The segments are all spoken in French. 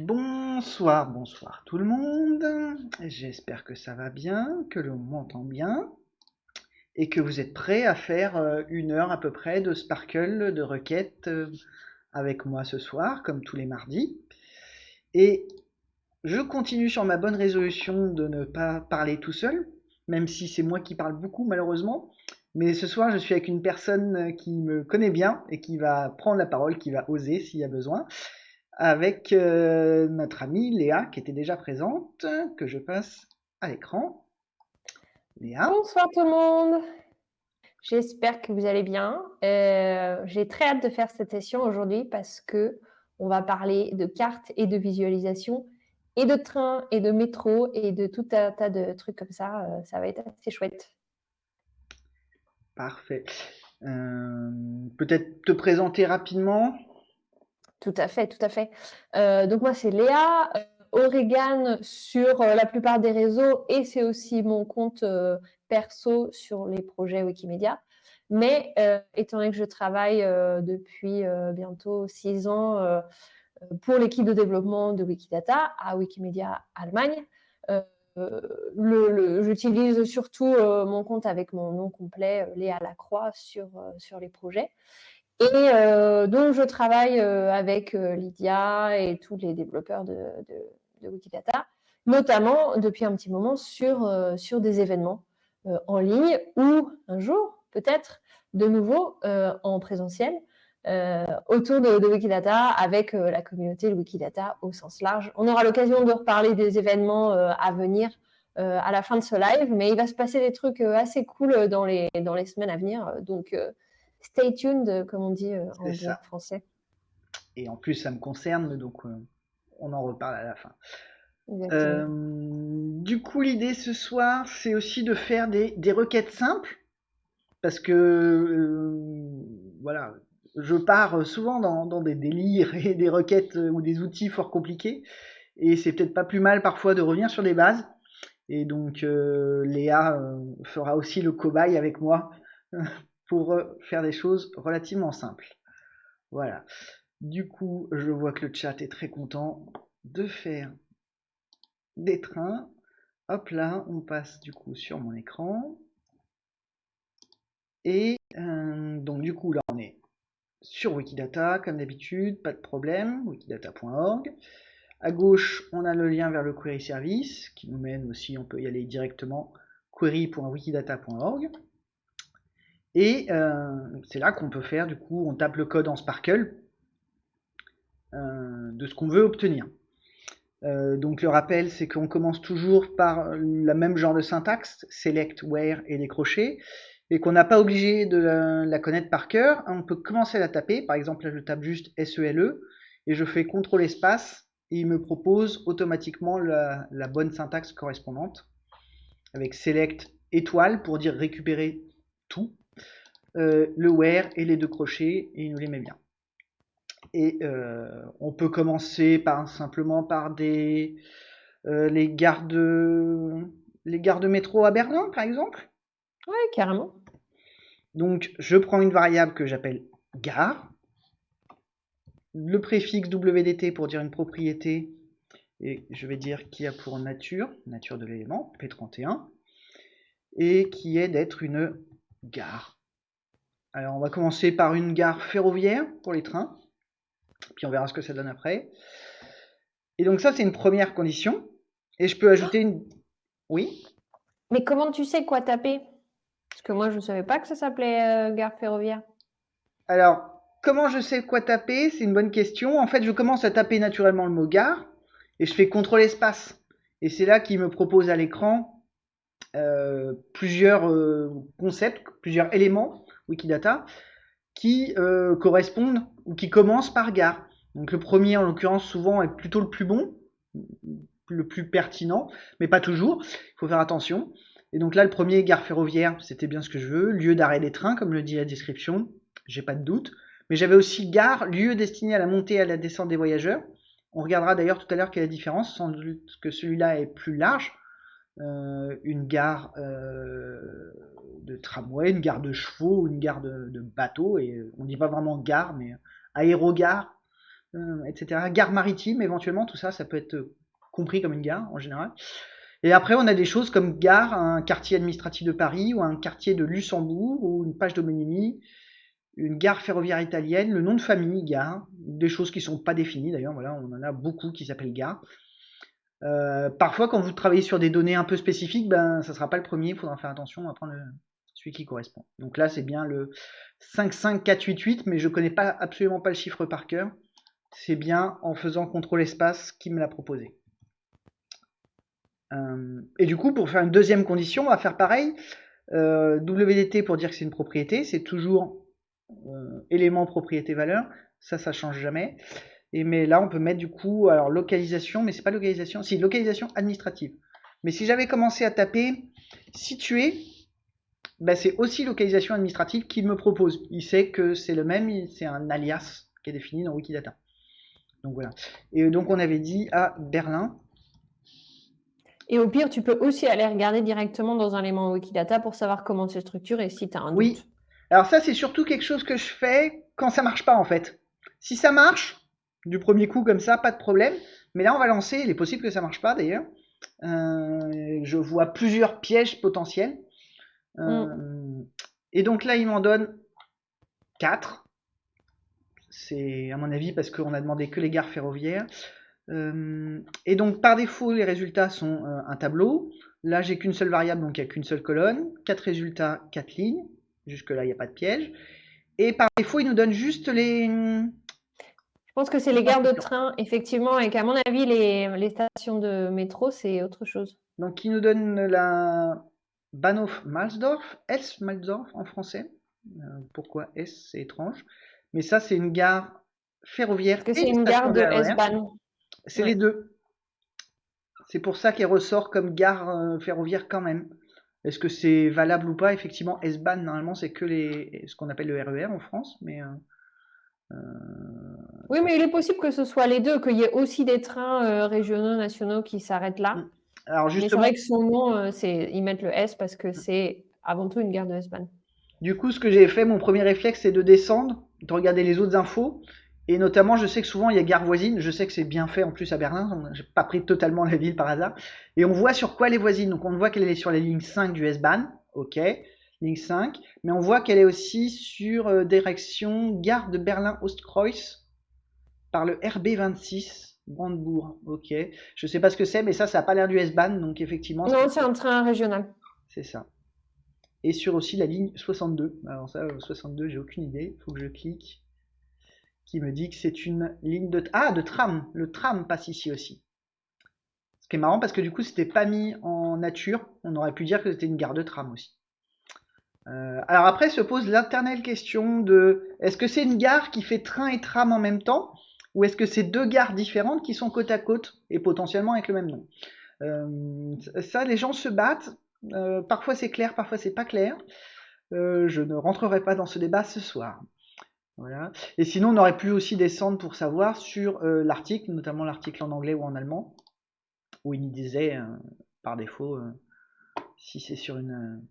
Bonsoir, bonsoir tout le monde. J'espère que ça va bien, que l'on m'entend bien et que vous êtes prêts à faire euh, une heure à peu près de sparkle, de requête euh, avec moi ce soir, comme tous les mardis. Et je continue sur ma bonne résolution de ne pas parler tout seul, même si c'est moi qui parle beaucoup malheureusement. Mais ce soir, je suis avec une personne qui me connaît bien et qui va prendre la parole, qui va oser s'il y a besoin avec euh, notre amie Léa qui était déjà présente, que je passe à l'écran. Léa. Bonsoir tout le monde. J'espère que vous allez bien. Euh, j'ai très hâte de faire cette session aujourd'hui parce que on va parler de cartes et de visualisation et de train et de métro et de tout un tas de trucs comme ça. Euh, ça va être assez chouette. Parfait. Peut-être te présenter rapidement tout à fait, tout à fait. Euh, donc moi, c'est Léa, euh, Oregan sur euh, la plupart des réseaux et c'est aussi mon compte perso sur les projets Wikimedia. Mais étant donné que je travaille depuis bientôt six ans pour l'équipe de développement de Wikidata à Wikimedia Allemagne, j'utilise surtout mon compte avec mon nom complet, Léa Lacroix, sur, sur les projets. Et euh, donc, je travaille euh, avec euh, Lydia et tous les développeurs de, Wikidata, notamment depuis un petit moment sur, sur des événements en ligne ou un jour, peut-être, de nouveau en présentiel. autour de, Wikidata avec la communauté de Wikidata au sens large. On aura l'occasion de reparler des événements à venir à la fin de ce live, mais il va se passer des trucs assez cool dans les, dans les semaines à venir. Donc, stay tuned, comme on dit euh, en français. Et en plus, ça me concerne, donc euh, on en reparle à la fin. Euh, du coup, l'idée ce soir, c'est aussi de faire des, requêtes simples, parce que voilà, je pars souvent dans, des délires et des requêtes ou des outils fort compliqués, et c'est peut-être pas plus mal parfois de revenir sur des bases. Et donc Léa fera aussi le cobaye avec moi pour euh, faire des choses relativement simples. Voilà. Du coup, je vois que le chat est très content de faire des trains. Hop là, on passe du coup sur mon écran. Et euh, donc du coup, là, on est sur Wikidata, comme d'habitude, pas de problème, wikidata.org. À gauche, on a le lien vers le query service, qui nous mène aussi, on peut y aller directement, query.wikidata.org. Et euh, c'est là qu'on peut faire, du coup, on tape le code en Sparkle euh, de ce qu'on veut obtenir. Euh, donc le rappel, c'est qu'on commence toujours par le même genre de syntaxe, select, where et décrocher, et qu'on n'a pas obligé de la, connaître par cœur. On peut commencer à la taper, par exemple là je tape juste SELE, e, et je fais CTRL espace, et il me propose automatiquement la, la bonne syntaxe correspondante, avec select étoile pour dire récupérer tout, le where et les deux crochets, et il nous les met bien. Et euh, on peut commencer par simplement par des euh, les gares de les gares de métro à Berlin, par exemple. Oui, carrément. Donc, je prends une variable que j'appelle gare, le préfixe WDT pour dire une propriété, et je vais dire qui a pour nature, nature de l'élément, P31, et qui est d'être une gare. Alors on va commencer par une gare ferroviaire pour les trains, puis on verra ce que ça donne après. Et donc ça c'est une première condition. Et je peux ajouter une... Oui? Mais comment tu sais quoi taper? Parce que moi je ne savais pas que ça s'appelait euh, gare ferroviaire. Alors, comment je sais quoi taper? C'est une bonne question. En fait, je commence à taper naturellement le mot gare et je fais contrôle espace. Et c'est là qu'il me propose à l'écran euh, plusieurs euh, concepts, plusieurs éléments Wikidata, qui euh, correspondent ou qui commencent par gare. Donc le premier, en l'occurrence, souvent est plutôt le plus bon, le plus pertinent, mais pas toujours. Il faut faire attention. Et donc là, le premier, gare ferroviaire, c'était bien ce que je veux. Lieu d'arrêt des trains, comme le dit la description, j'ai pas de doute. Mais j'avais aussi gare, lieu destiné à la montée et à la descente des voyageurs. On regardera d'ailleurs tout à l'heure quelle est la différence, sans doute que celui-là est plus large. Euh, une gare euh, de tramway, une gare de chevaux, une gare de, bateau, et on dit pas vraiment gare, mais aérogare, euh, etc. Gare maritime, éventuellement, tout ça, ça peut être compris comme une gare en général. Et après, on a des choses comme gare, un quartier administratif de Paris ou un quartier de Luxembourg ou une page d'homonymie, une gare ferroviaire italienne, le nom de famille, gare, des choses qui sont pas définies d'ailleurs. Voilà, on en a beaucoup qui s'appellent gare. Euh, parfois, quand vous travaillez sur des données un peu spécifiques, ben, ça sera pas le premier. Il faudra faire attention à prendre celui qui correspond. Donc là, c'est bien le 55488, mais je connais pas absolument pas le chiffre par cœur. C'est bien en faisant contrôle espace qui me l'a proposé. Euh, et du coup, pour faire une deuxième condition, on va faire pareil. Euh, WDT pour dire que c'est une propriété, c'est toujours élément propriété valeur. Ça, ça change jamais. Et mais là, on peut mettre du coup, alors localisation, mais c'est pas localisation, si localisation administrative. Mais si j'avais commencé à taper situé, bah, c'est aussi localisation administrative qu'il me propose. Il sait que c'est le même, c'est un alias qui est défini dans Wikidata. Donc voilà. Et donc on avait dit à Berlin. Et au pire, tu peux aussi aller regarder directement dans un élément Wikidata pour savoir comment c'est structuré et si tu as un doute. Oui. Alors ça, c'est surtout quelque chose que je fais quand ça marche pas en fait. Si ça marche, du premier coup comme ça, pas de problème. Mais là, on va lancer, il est possible que ça marche pas d'ailleurs. Euh, je vois plusieurs pièges potentiels. Euh, mm. Et donc là, il m'en donne 4. C'est à mon avis parce qu'on a demandé que les gares ferroviaires. Euh, et donc par défaut, les résultats sont un tableau. Là, j'ai qu'une seule variable, donc il n'y a qu'une seule colonne. 4 résultats, 4 lignes. Jusque-là, il n'y a pas de piège. Et par défaut, il nous donne juste les, pense que c'est les gares de train, effectivement, et qu'à mon avis, les, stations de métro, c'est autre chose. Donc, il nous donne la Bahnhof-Malsdorf, S-Malsdorf en français. Euh, pourquoi S C'est étrange. Mais ça, c'est une gare ferroviaire. que c'est une gare de S-Bahn C'est les deux. C'est pour ça qu'elle ressort comme gare euh, ferroviaire quand même. Est-ce que c'est valable ou pas? Effectivement, S-Bahn, normalement, c'est que les, ce qu'on appelle le RER e en France, mais euh, oui, mais il est possible que ce soit les deux, qu'il y ait aussi des trains euh, régionaux, nationaux qui s'arrêtent là. Mm. Alors justement, c'est vrai que son nom, euh, c'est ils mettent le S parce que c'est avant tout une gare de S-Bahn. Du coup, ce que j'ai fait, mon premier réflexe, c'est de descendre, de regarder les autres infos. Et notamment, je sais que souvent, il y a gare voisine. Je sais que c'est bien fait en plus à Berlin. J'ai pas pris totalement la ville par hasard. Et on voit sur quoi les voisines. Donc, on voit qu'elle est sur la ligne 5 du S-Bahn. OK ligne 5, mais on voit qu'elle est aussi sur euh, direction gare de Berlin-Ostkreuz par le RB26 Brandebourg. Ok, je sais pas ce que c'est, mais ça, ça n'a pas l'air du S-Bahn, donc effectivement. Non, c'est un train régional. C'est ça. Et sur aussi la ligne 62. Alors ça, 62, euh, j'ai aucune idée. Il faut que je clique. Qui me dit que c'est une ligne de ah de tram. Le tram passe ici aussi. Ce qui est marrant parce que du coup, c'était pas mis en nature. On aurait pu dire que c'était une gare de tram aussi. Euh, alors après se pose l'éternelle question de est-ce que c'est une gare qui fait train et tram en même temps ou est-ce que c'est deux gares différentes qui sont côte à côte et potentiellement avec le même nom? Euh, Ça, les gens se battent. Euh, parfois c'est clair, parfois c'est pas clair. je ne rentrerai pas dans ce débat ce soir. Voilà. Et sinon, on aurait pu aussi descendre pour savoir sur l'article, notamment l'article en anglais ou en allemand, où il disait par défaut si c'est sur une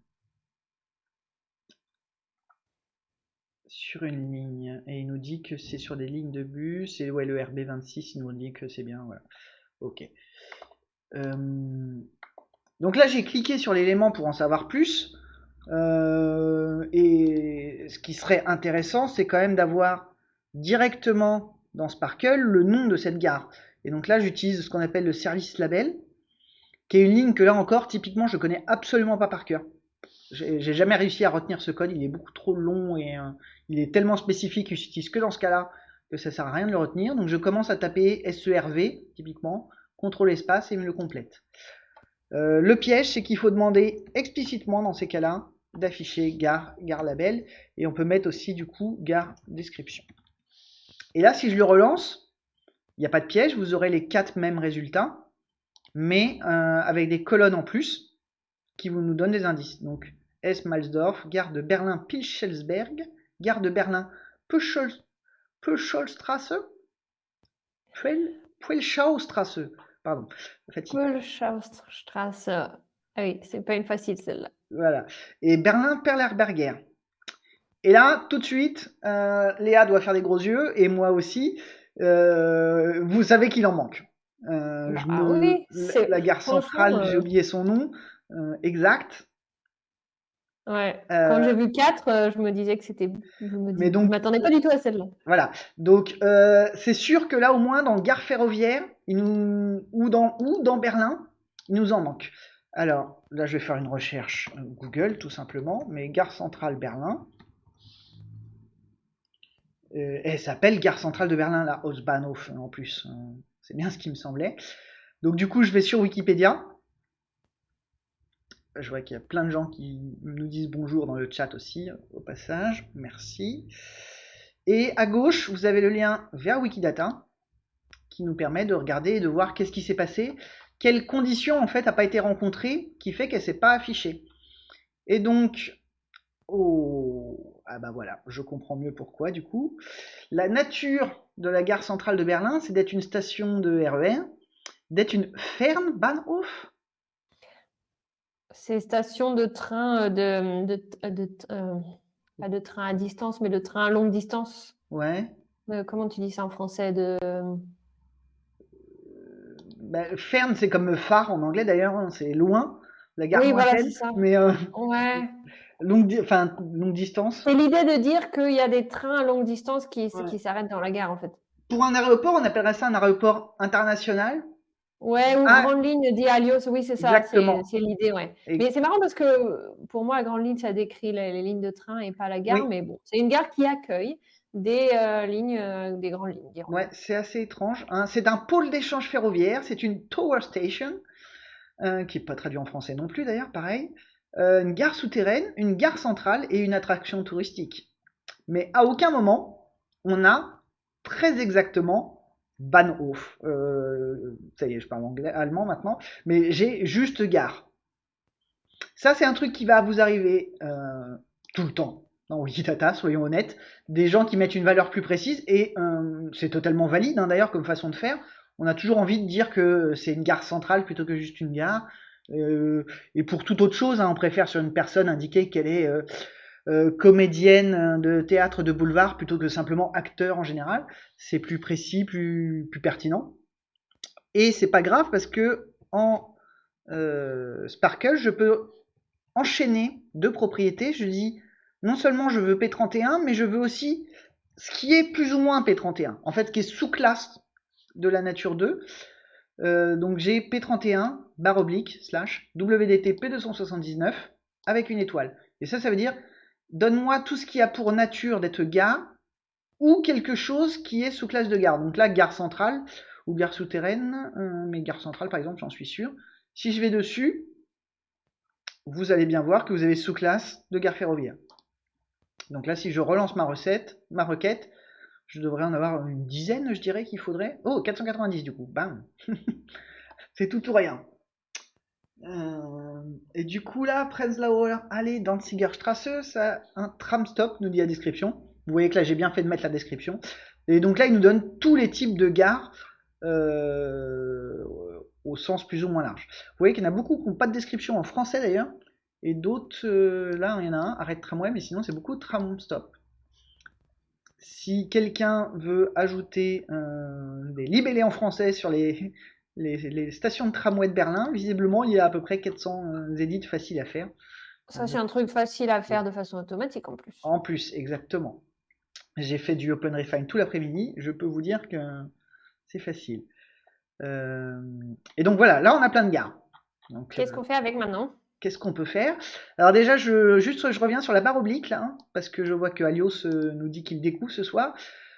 sur une ligne. Et il nous dit que c'est sur des lignes de bus. Et ouais le RB26 il nous dit que c'est bien voilà. Ok. Euh, donc là j'ai cliqué sur l'élément pour en savoir plus. Euh, et ce qui serait intéressant c'est quand même d'avoir directement dans Sparkle le nom de cette gare. Et donc là j'utilise ce qu'on appelle le service label qui est une ligne que là encore typiquement je connais absolument pas par cœur j'ai jamais réussi à retenir ce code, il est beaucoup trop long et euh, il est tellement spécifique qu'il s'utilise que dans ce cas-là que ça sert à rien de le retenir. Donc je commence à taper SERV, typiquement, contrôle espace et me le complète. Euh, le piège, c'est qu'il faut demander explicitement dans ces cas-là d'afficher gare, gare label et on peut mettre aussi du coup gare description. Et là, si je le relance, il n'y a pas de piège, vous aurez les quatre mêmes résultats, mais euh, avec des colonnes en plus qui vous nous donnent des indices. Donc S-Malsdorf, gare de Berlin-Pilchelsberg, gare de Berlin Pöscholstrasse, Puelschaustrasse, pardon, Puelschaustrasse, ah oui, c'est pas une facile celle-là. Voilà, et Berlin-Perlerberger. Et là, tout de suite, euh, Léa doit faire des gros yeux, et moi aussi. Euh, vous savez qu'il en manque. Euh, Bah je me- oui, la- c'est- la gare centrale, j'ai euh, oublié son nom exact. Ouais. Euh, Quand j'ai vu 4, je me disais que c'était. Je me dis- Mais donc- je m'attendais pas du tout à celle-là. Voilà. Donc euh, c'est sûr que là au moins dans gare ferroviaire, il nous... ou dans ou dans Berlin, il nous en manque. Alors là, je vais faire une recherche euh, Google tout simplement, mais gare centrale Berlin. Euh, elle s'appelle gare centrale de Berlin, la Hausbahnhof en plus. Euh, c'est bien ce qui me semblait. Donc du coup, je vais sur Wikipédia. Je vois qu'il y a plein de gens qui nous disent bonjour dans le chat aussi, au passage. Merci. Et à gauche, vous avez le lien vers Wikidata qui nous permet de regarder et de voir qu'est-ce qui s'est passé, quelles conditions en fait n'a pas été rencontrée qui fait qu'elle s'est pas affichée. Et donc, oh, ah bah voilà, je comprends mieux pourquoi du coup. La nature de la gare centrale de Berlin, c'est d'être une station de RER, d'être une Fernbahnhof. C'est station de train euh, de, de, de- euh, pas de train à distance, mais de train à longue distance. Ouais. Euh, comment tu dis ça en français de... Bah, Fern, c'est comme phare en anglais d'ailleurs, hein, c'est loin, la gare Oui, voilà, ça. mais euh, Ouais. longue, enfin, longue distance. C'est l'idée de dire qu'il y a des trains à longue distance qui, Ouais. qui s'arrêtent dans la gare, en fait. Pour un aéroport, on appellerait ça un aéroport international. Ouais, ou Ah. grande ligne dit Alios, oui, c'est ça, c'est l'idée, ouais. Et- Mais c'est marrant parce que pour moi, la grande ligne, ça décrit les, les lignes de train et pas la gare, Oui. mais bon, c'est une gare qui accueille des euh, lignes, euh, des grandes lignes. dirons. Ouais, c'est assez étrange. hein. C'est un pôle d'échange ferroviaire, c'est une tower station, euh, qui n'est pas traduit en français non plus d'ailleurs, pareil. Une gare souterraine, une gare centrale et une attraction touristique. Mais à aucun moment, on a très exactement Bahnhof. Euh, ça y est, je parle anglais, allemand maintenant, mais j'ai juste gare. Ça, c'est un truc qui va vous arriver euh, tout le temps dans Wikidata, soyons honnêtes. Des gens qui mettent une valeur plus précise, et euh, c'est totalement valide hein, d'ailleurs comme façon de faire. On a toujours envie de dire que c'est une gare centrale plutôt que juste une gare. Euh, et pour toute autre chose, hein, on préfère sur une personne indiquer qu'elle est euh, euh, comédienne de théâtre de boulevard plutôt que simplement acteur en général. C'est plus précis, plus, pertinent. Et c'est pas grave parce que en euh, Sparkle, je peux enchaîner deux propriétés. Je dis non seulement je veux P31, mais je veux aussi ce qui est plus ou moins P31, en fait, qui est sous-classe de la nature 2. Euh, donc j'ai P31, barre oblique, slash, WDT P279, avec une étoile. Et ça, ça veut dire, donne-moi tout ce qui a pour nature d'être gare, ou quelque chose qui est sous classe de gare. Donc là, gare centrale, ou gare souterraine, euh, mais gare centrale par exemple, j'en suis sûr. Si je vais dessus, vous allez bien voir que vous avez sous-classe de gare ferroviaire. Donc là, si je relance ma recette, ma requête, je devrais en avoir une dizaine, je dirais qu'il faudrait. Oh, 490 du coup, bam C'est tout ou rien. Euh, et du coup là, Prenzlauer Allée, Danziger Strasse, ça un tram stop, nous dit la description. Vous voyez que là j'ai bien fait de mettre la description. Et donc là, il nous donne tous les types de gares euh, au sens plus ou moins large. Vous voyez qu'il y en a beaucoup qui n'ont pas de description en français d'ailleurs. Et d'autres, euh, là, il y en a un, arrête tramway, mais sinon c'est beaucoup tram stop. Si quelqu'un veut ajouter des libellés en français sur les, les, les stations de tramway de Berlin, visiblement il y a à peu près 400 euh, édits faciles à faire. Ça, c'est un truc facile à faire de façon automatique en plus. En plus, exactement. J'ai fait du Open Refine tout l'après-midi, je peux vous dire que c'est facile. Euh, et donc voilà, là on a plein de gares. Qu'est-ce euh, qu'on fait avec maintenant? Qu'est-ce qu'on peut faire? Alors déjà, je, juste, je reviens sur la barre oblique, là, hein, parce que je vois que Alios nous dit qu'il découvre ce soir.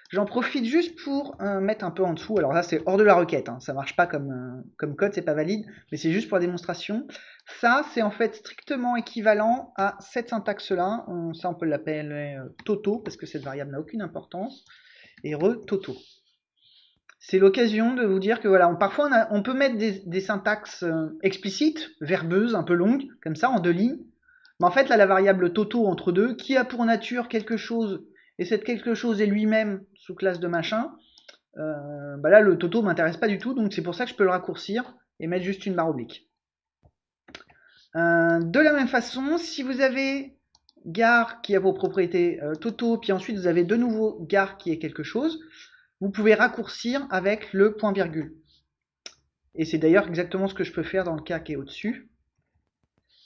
J'en profite juste pour euh, mettre un peu en dessous. Alors là, c'est hors de la requête, hein, ça marche pas comme, euh, comme code, c'est pas valide, mais c'est juste pour la démonstration. Ça, c'est en fait strictement équivalent à cette syntaxe-là. On- Ça, on peut l'appeler euh, Toto, parce que cette variable n'a aucune importance. Et re Toto. C'est l'occasion de vous dire que voilà, parfois on, peut mettre des, syntaxes euh, explicites, verbeuses, un peu longues, comme ça, en deux lignes. Mais en fait, là, la variable toto entre deux, qui a pour nature quelque chose, et cette quelque chose est lui-même sous classe de machin, euh, bah là, le toto m'intéresse pas du tout, donc c'est pour ça que je peux le raccourcir et mettre juste une barre oblique. Euh, de la même façon, si vous avez gare qui a vos propriétés euh, toto, puis ensuite vous avez de nouveau gare qui est quelque chose, vous pouvez raccourcir avec le point virgule. Et c'est d'ailleurs exactement ce que je peux faire dans le cas qui est au-dessus.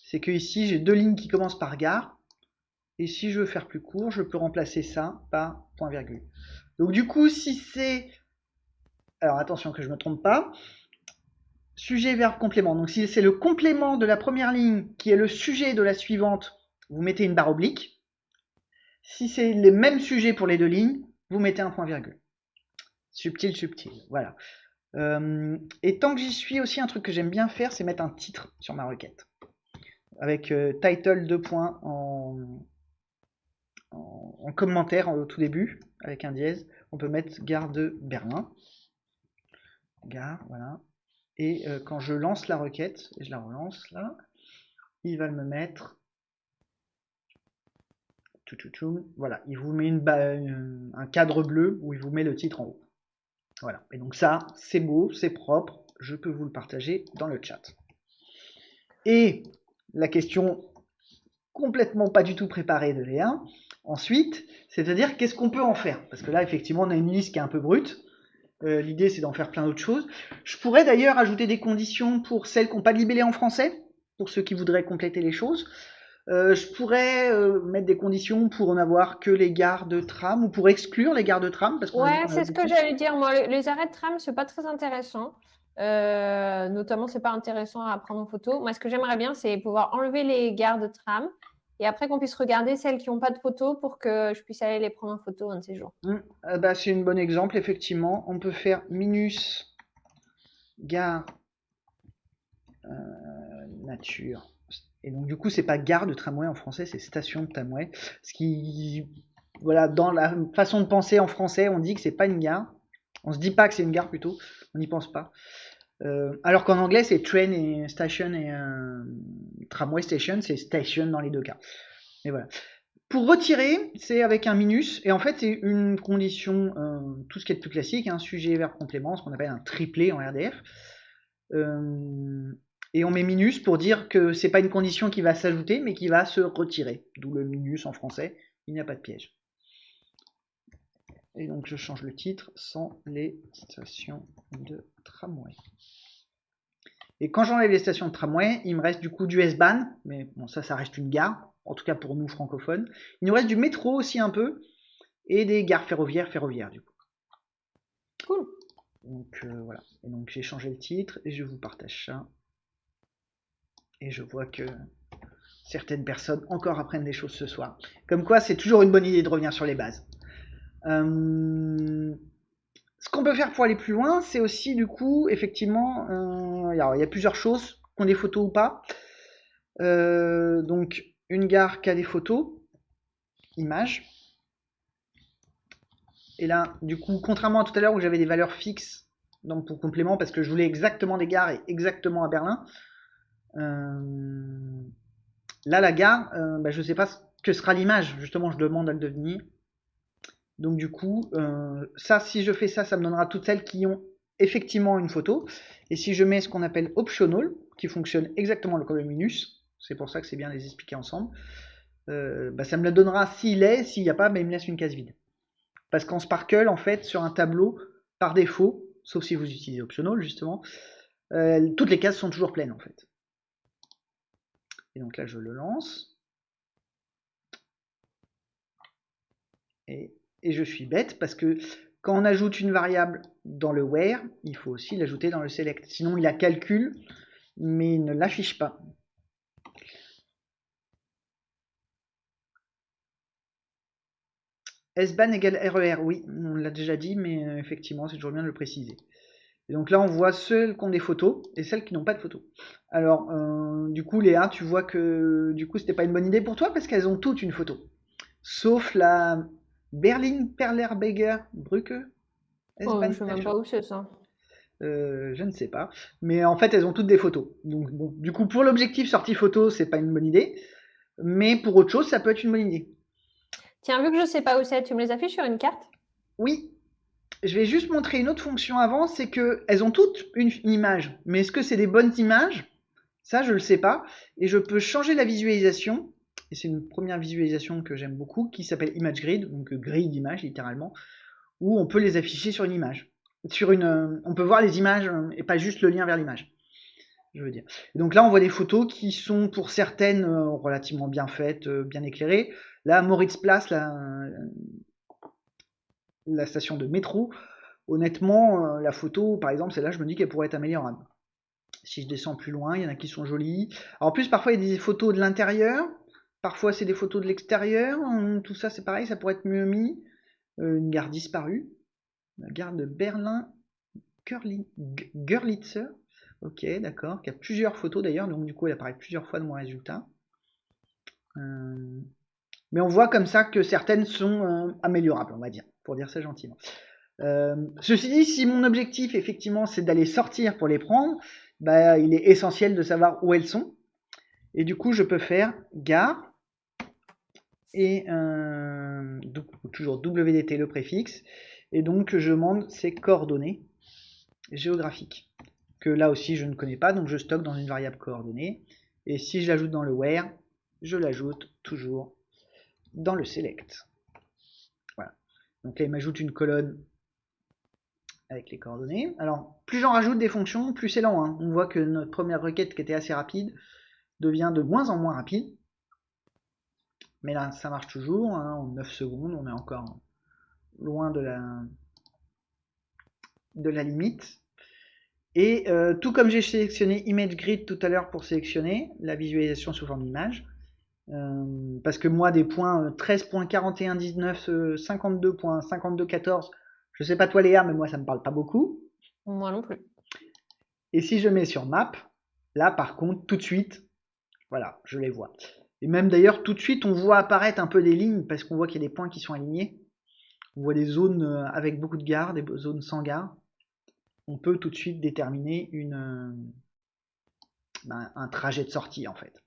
C'est que ici, j'ai deux lignes qui commencent par gare. Et si je veux faire plus court, je peux remplacer ça par point virgule. Donc du coup, si c'est... Alors attention que je ne me trompe pas. Sujet, verbe, complément. Donc si c'est le complément de la première ligne qui est le sujet de la suivante, vous mettez une barre oblique. Si c'est les mêmes sujets pour les deux lignes, vous mettez un point virgule. Subtil, subtil. Voilà. Euh, et tant que j'y suis aussi, un truc que j'aime bien faire, c'est mettre un titre sur ma requête. Avec euh, title 2 points en, en, commentaire au tout début, avec un dièse. On peut mettre gare de Berlin. Gare, voilà. Et euh, quand je lance la requête, et je la relance là, il va me mettre voilà, il vous met une, un cadre bleu où il vous met le titre en haut. Voilà, et donc ça, c'est beau, c'est propre, je peux vous le partager dans le chat. Et la question complètement pas du tout préparée de Léa, ensuite, c'est-à-dire qu'est-ce qu'on peut en faire? Parce que là, effectivement, on a une liste qui est un peu brute. Euh, l'idée, c'est d'en faire plein d'autres choses. Je pourrais d'ailleurs ajouter des conditions pour celles qui n'ont pas de libellé en français, pour ceux qui voudraient compléter les choses. Euh, je pourrais euh, mettre des conditions pour en avoir que les gares de tram ou pour exclure les gares de tram. Parce ouais, c'est ce que j'allais dire. Moi, les arrêts de tram, c'est pas très intéressant. Euh, notamment, c'est pas intéressant à prendre en photo. Moi, ce que j'aimerais bien, c'est pouvoir enlever les gares de tram et après qu'on puisse regarder celles qui n'ont pas de photo pour que je puisse aller les prendre en photo un de ces jours. Mmh. bah, c'est un bon exemple, effectivement. On peut faire minus gare nature et donc, du coup, c'est pas gare de tramway en français, c'est station de tramway. Ce qui, voilà, dans la façon de penser en français, on dit que c'est pas une gare. On se dit pas que c'est une gare plutôt. On n'y pense pas. Euh, alors qu'en anglais, c'est train et station et euh, tramway station, c'est station dans les deux cas. Et voilà. Pour retirer, c'est avec un minus, et en fait, c'est une condition, euh, tout ce qui est plus classique, un sujet, verbe, complément, ce qu'on appelle un triplé en RDF. Et on met minus pour dire que c'est pas une condition qui va s'ajouter, mais qui va se retirer. D'où le minus en français, il n'y a pas de piège. Et donc je change le titre sans les stations de tramway. Et quand j'enlève les stations de tramway, il me reste du coup du S-Bahn, mais bon ça ça reste une gare, en tout cas pour nous francophones. Il nous reste du métro aussi un peu, et des gares ferroviaires ferroviaires du coup. Cool. Donc euh, voilà. Et donc j'ai changé le titre et je vous partage ça. Et je vois que certaines personnes encore apprennent des choses ce soir. Comme quoi, c'est toujours une bonne idée de revenir sur les bases. Euh, ce qu'on peut faire pour aller plus loin, c'est aussi du coup, effectivement, euh, il y a plusieurs choses, qu'on des photos ou pas. Euh, donc, une gare qui a des photos, images. Et là, du coup, contrairement à tout à l'heure où j'avais des valeurs fixes donc pour complément, parce que je voulais exactement des gares et exactement à Berlin, euh, là, la gare, bah, je ne sais pas ce que sera l'image. Justement, je demande à le devenir. Donc du coup, euh, ça, si je fais ça, ça me donnera toutes celles qui ont effectivement une photo. Et si je mets ce qu'on appelle optional, qui fonctionne exactement comme le minus, c'est pour ça que c'est bien de les expliquer ensemble, bah, ça me le donnera s'il est, s'il n'y a pas, bah, il me laisse une case vide. Parce qu'en Sparkle, en fait, sur un tableau, par défaut, sauf si vous utilisez optional justement, toutes les cases sont toujours pleines en fait. Et donc là, je le lance. Et, je suis bête parce que quand on ajoute une variable dans le where, il faut aussi l'ajouter dans le select. Sinon, il la calcule, mais il ne l'affiche pas. SBAN égale RER, e oui, on l'a déjà dit, mais euh, effectivement, c'est toujours bien de le préciser. Et donc là, on voit celles qui ont des photos et celles qui n'ont pas de photos. Alors, euh, du coup, Léa, tu vois que du coup, c'était pas une bonne idée pour toi parce qu'elles ont toutes une photo. Sauf la Berlin Perlerberger Brücke. Oh, je ne sais même pas où c'est ça. Euh, je ne sais pas. Mais en fait, elles ont toutes des photos. Donc, bon, du coup, pour l'objectif sortie photo, c'est pas une bonne idée. Mais pour autre chose, ça peut être une bonne idée. Tiens, vu que je ne sais pas où c'est, tu me les affiches sur une carte? Oui, je vais juste montrer une autre fonction avant, c'est qu'elles ont toutes une, image. Mais est-ce que c'est des bonnes images? Ça, je ne le sais pas. Et je peux changer la visualisation. Et c'est une première visualisation que j'aime beaucoup, qui s'appelle Image Grid, donc grid d'image littéralement, où on peut les afficher sur une image. Sur une, on peut voir les images et pas juste le lien vers l'image. Je veux dire. donc là, on voit des photos qui sont pour certaines relativement bien faites, bien éclairées. Là, Moritz Place, la, la station de métro, honnêtement, la photo, par exemple, celle-là, je me dis qu'elle pourrait être améliorable. Si je descends plus loin, il y en a qui sont jolies. en plus, parfois, il y a des photos de l'intérieur. Parfois, c'est des photos de l'extérieur. Tout ça, c'est pareil, ça pourrait être mieux mis. Euh, une gare disparue. La gare de Berlin Görlitzer. Ok, d'accord. Qui a plusieurs photos d'ailleurs. Donc, du coup, elle apparaît plusieurs fois dans mon résultat. Euh, mais on voit comme ça que certaines sont euh, améliorables, on va dire, pour dire ça gentiment. ceci dit, si mon objectif effectivement c'est d'aller sortir pour les prendre, bah, il est essentiel de savoir où elles sont. Et du coup, je peux faire gare et toujours WDT le préfixe. Et donc, je demande ces coordonnées géographiques que là aussi je ne connais pas, donc je stocke dans une variable coordonnée. Et si je l'ajoute dans le where, je l'ajoute toujours dans le select. Voilà. Donc là, il m'ajoute une colonne avec les coordonnées. Alors, plus j'en rajoute des fonctions, plus c'est lent. Hein. On voit que notre première requête qui était assez rapide devient de moins en moins rapide. Mais là, ça marche toujours. Hein. En 9 secondes, on est encore loin de la, de la limite. Et euh, tout comme j'ai sélectionné Image Grid tout à l'heure pour sélectionner la visualisation sous forme d'image, euh, parce que moi, des points 13.4119, 52.5214, je sais pas toi Léa, mais moi ça me parle pas beaucoup. Moi non plus. Et si je mets sur map, là par contre, tout de suite, voilà, je les vois. Et même d'ailleurs, tout de suite, on voit apparaître un peu des lignes parce qu'on voit qu'il y a des points qui sont alignés. On voit des zones euh, avec beaucoup de gares, des zones sans gare. On peut tout de suite déterminer euh, ben, un trajet de sortie en fait.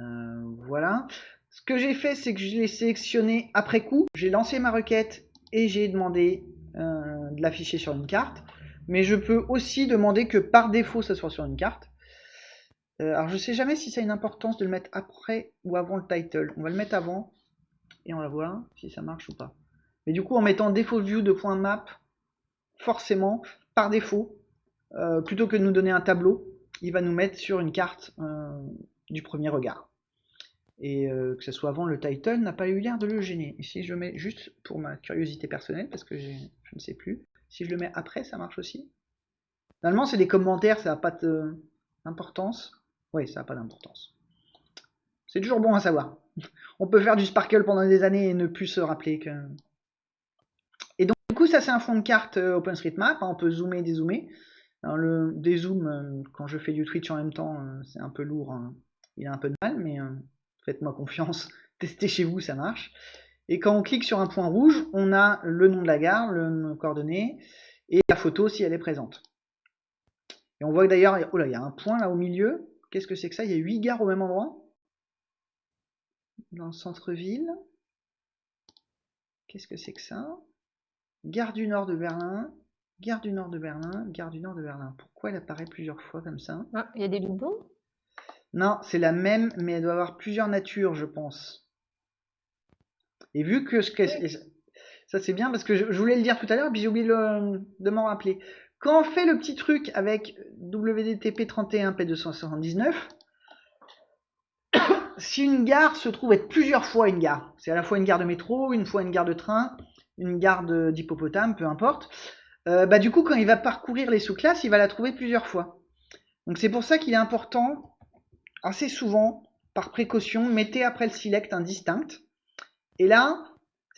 Euh, voilà. Ce que j'ai fait, c'est que je l'ai sélectionné après coup. J'ai lancé ma requête et j'ai demandé de l'afficher sur une carte. Mais je peux aussi demander que par défaut ça soit sur une carte. Euh, alors je sais jamais si ça a une importance de le mettre après ou avant le title. On va le mettre avant et on va voir si ça marche ou pas. Mais du coup en mettant défaut view de point .map, forcément, par défaut, euh, plutôt que de nous donner un tableau, il va nous mettre sur une carte du premier regard et euh, que ce soit avant le title n'a pas eu l'air de le gêner. Ici je mets juste pour ma curiosité personnelle parce que je ne sais plus. Si je le mets après, ça marche aussi. Normalement c'est des commentaires, ça n'a pas d'importance. Oui, ça n'a pas d'importance. C'est toujours bon à savoir. On peut faire du sparkle pendant des années et ne plus se rappeler que... Et donc du coup ça c'est un fond de carte euh, OpenStreetMap, hein, on peut zoomer et dézoomer. Alors le dézoom, euh, quand je fais du Twitch en même temps, c'est un peu lourd, hein. il a un peu de mal, mais faites-moi confiance, testez chez vous, ça marche. Et quand on clique sur un point rouge, on a le nom de la gare, le coordonnées, et la photo si elle est présente. Et on voit d'ailleurs, oh là, il y a un point là au milieu. Qu'est-ce que c'est que ça? Il y a 8 gares au même endroit? Dans le centre-ville. Qu'est-ce que c'est que ça? Gare du Nord de Berlin, Gare du Nord de Berlin, Gare du Nord de Berlin. Pourquoi elle apparaît plusieurs fois comme ça? Ah, il y a des doublons non, c'est la même, mais elle doit avoir plusieurs natures, je pense. Et vu que ce que ça c'est bien parce que je, voulais le dire tout à l'heure, puis j'ai oublié de m'en rappeler. Quand on fait le petit truc avec WDTP 31 P279, si une gare se trouve être plusieurs fois une gare, c'est à la fois une gare de métro, une fois une gare de train, une gare d'hippopotame, peu importe, euh, bah du coup quand il va parcourir les sous-classes, il va la trouver plusieurs fois. Donc c'est pour ça qu'il est important assez souvent, par précaution, mettez après le select un distinct. Et là,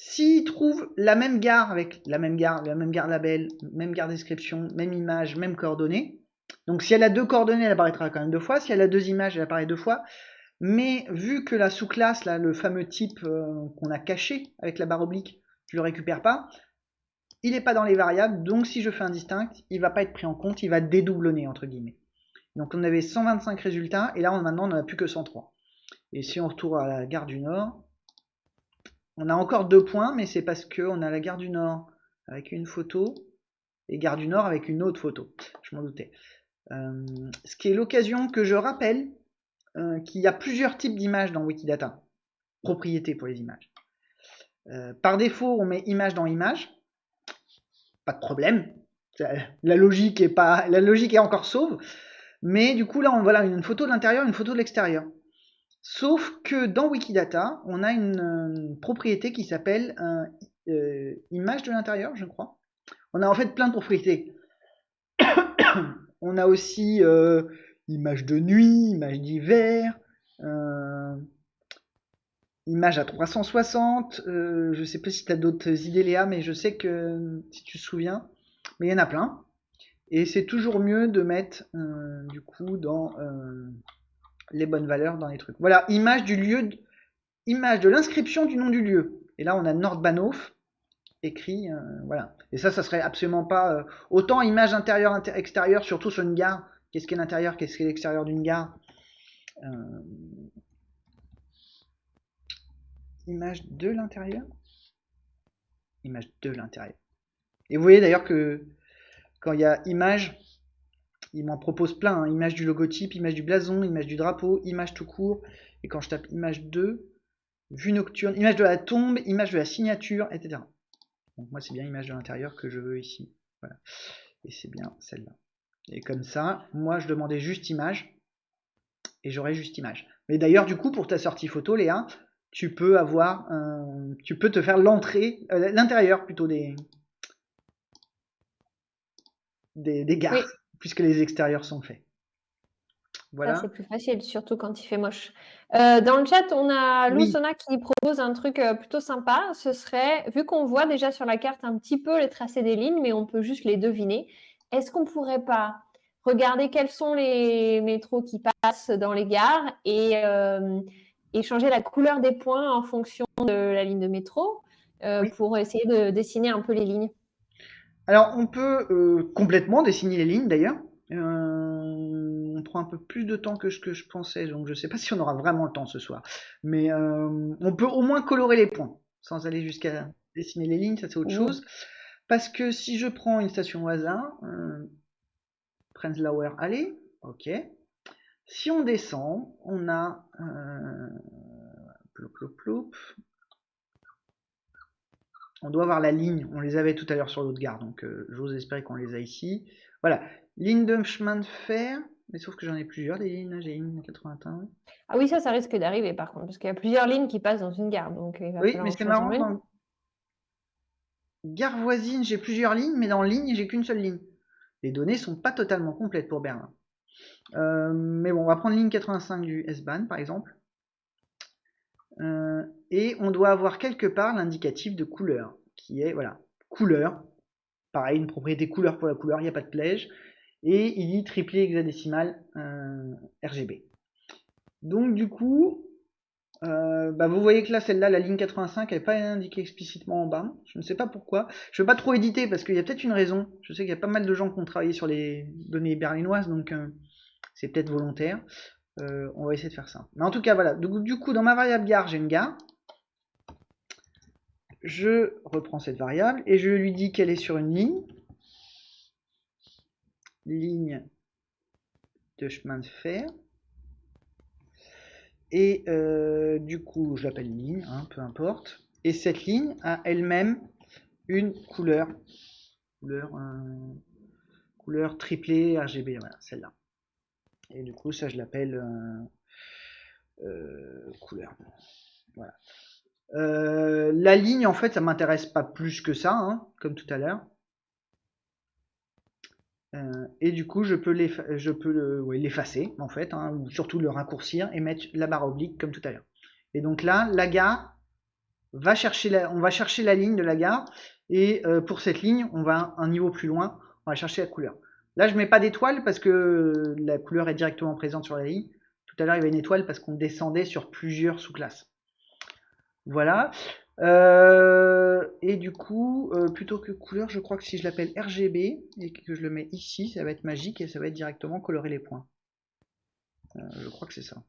s'il trouve la même gare avec la même gare, la même gare label, même gare description, même image, même coordonnées, donc si elle a deux coordonnées, elle apparaîtra quand même deux fois. Si elle a deux images, elle apparaît deux fois. Mais vu que la sous-classe, le fameux type euh, qu'on a caché avec la barre oblique, je le récupère pas, il n'est pas dans les variables, donc si je fais un distinct, il va pas être pris en compte, il va dédoublonner entre guillemets. Donc on avait 125 résultats, et là maintenant on n'en a plus que 103. Et si on retourne à la gare du Nord, on a encore deux points, mais c'est parce qu'on a la gare du Nord avec une photo, et gare du Nord avec une autre photo. Je m'en doutais. Euh, ce qui est l'occasion que je rappelle euh, qu'il y a plusieurs types d'images dans Wikidata. Propriété pour les images. Euh, par défaut, on met image dans image. Pas de problème. La logique est pas, la logique est encore sauve. Mais du coup, là, on voit une photo de l'intérieur, une photo de l'extérieur. Sauf que dans Wikidata, on a une, propriété qui s'appelle euh, image de l'intérieur, je crois. On a en fait plein de propriétés. on a aussi euh, image de nuit, image d'hiver, euh, image à 360. Euh, je sais pas si tu as d'autres idées, Léa, mais je sais que si tu te souviens, mais il y en a plein. Et c'est toujours mieux de mettre du coup dans les bonnes valeurs dans les trucs. Voilà, image du lieu, image de l'inscription du nom du lieu. Et là, on a Nordbahnhof écrit, voilà. Et ça, ça serait absolument pas autant image intérieure, extérieure, surtout sur une gare Qu'est-ce qu'est l'intérieur? Qu'est-ce qu'est l'extérieur d'une gare? Euh, Image de l'intérieur? Image de l'intérieur. Et vous voyez d'ailleurs que quand il y a image, il m'en propose plein. Hein. Image du logotype, image du blason, image du drapeau, image tout court. Et quand je tape image 2, vue nocturne, image de la tombe, image de la signature, etc. Donc moi c'est bien image de l'intérieur que je veux ici. Voilà. Et c'est bien celle-là. Et comme ça, moi, je demandais juste image. Et j'aurais juste image. Mais d'ailleurs, du coup, pour ta sortie photo, Léa, tu peux avoir, tu peux te faire l'entrée, euh, l'intérieur plutôt des, des, gares, puisque les extérieurs sont faits. Voilà. C'est plus facile, surtout quand il fait moche. Euh, dans le chat, on a Lusona qui propose un truc euh, plutôt sympa. Ce serait, vu qu'on voit déjà sur la carte un petit peu les tracés des lignes, mais on peut juste les deviner, est-ce qu'on ne pourrait pas regarder quels sont les métros qui passent dans les gares euh, et, changer la couleur des points en fonction de la ligne de métro euh, pour essayer de dessiner un peu les lignes? Alors, on peut euh, complètement dessiner les lignes d'ailleurs. on prend un peu plus de temps que ce que je pensais, donc je ne sais pas si on aura vraiment le temps ce soir. Mais on peut au moins colorer les points, sans aller jusqu'à dessiner les lignes, ça c'est autre chose. Parce que si je prends une station au hasard, euh, Prenzlauer allez, ok. Si on descend, on a euh, On doit avoir la ligne, on les avait tout à l'heure sur l'autre gare, donc euh, j'ose espérer qu'on les a ici. Voilà, ligne de chemin de fer, mais sauf que j'en ai plusieurs des lignes, j'ai une 81. Ah oui, ça, ça risque d'arriver par contre, parce qu'il y a plusieurs lignes qui passent dans une gare. Donc oui, mais c'est marrant, Gare voisine, j'ai plusieurs lignes, mais dans ligne, j'ai qu'une seule ligne. Les données sont pas totalement complètes pour Berlin. Euh, mais bon, on va prendre ligne 85 du S-Bahn, par exemple. Euh, et on doit avoir quelque part l'indicatif de couleur, qui est, voilà, couleur. Pareil, une propriété couleur pour la couleur, il n'y a pas de plège. Et il dit triplé hexadécimal euh, RGB. Donc du coup, euh, bah vous voyez que là, celle-là, la ligne 85, elle n'est pas indiquée explicitement en bas. Je ne sais pas pourquoi. Je ne vais pas trop éditer parce qu'il y a peut-être une raison. Je sais qu'il y a pas mal de gens qui ont travaillé sur les données berlinoises, donc c'est peut-être volontaire. Euh, on va essayer de faire ça. Mais en tout cas, voilà. du coup, dans ma variable gare, j'ai une gare. Je reprends cette variable et je lui dis qu'elle est sur une ligne. Ligne de chemin de fer. Et euh, du coup, je l'appelle ligne, hein, peu importe. Et cette ligne a elle-même une couleur. Couleur, euh, couleur triplée RGB, celle-là. Et du coup, ça, je l'appelle euh, couleur. Voilà. la ligne, en fait, ça m'intéresse pas plus que ça, hein, comme tout à l'heure. Euh, et du coup, je peux l'effacer, en fait, hein, ou surtout le raccourcir et mettre la barre oblique comme tout à l'heure. Et donc là, la gare va chercher la, on va chercher la ligne de la gare, et euh, pour cette ligne, on va un niveau plus loin, on va chercher la couleur. Là, je mets pas d'étoile parce que la couleur est directement présente sur la ligne. Tout à l'heure, il y avait une étoile parce qu'on descendait sur plusieurs sous-classes. Voilà. Euh, et du coup, euh, plutôt que couleur, je crois que si je l'appelle RGB et que je le mets ici, ça va être magique et ça va être directement colorer les points. Euh, je crois que c'est ça.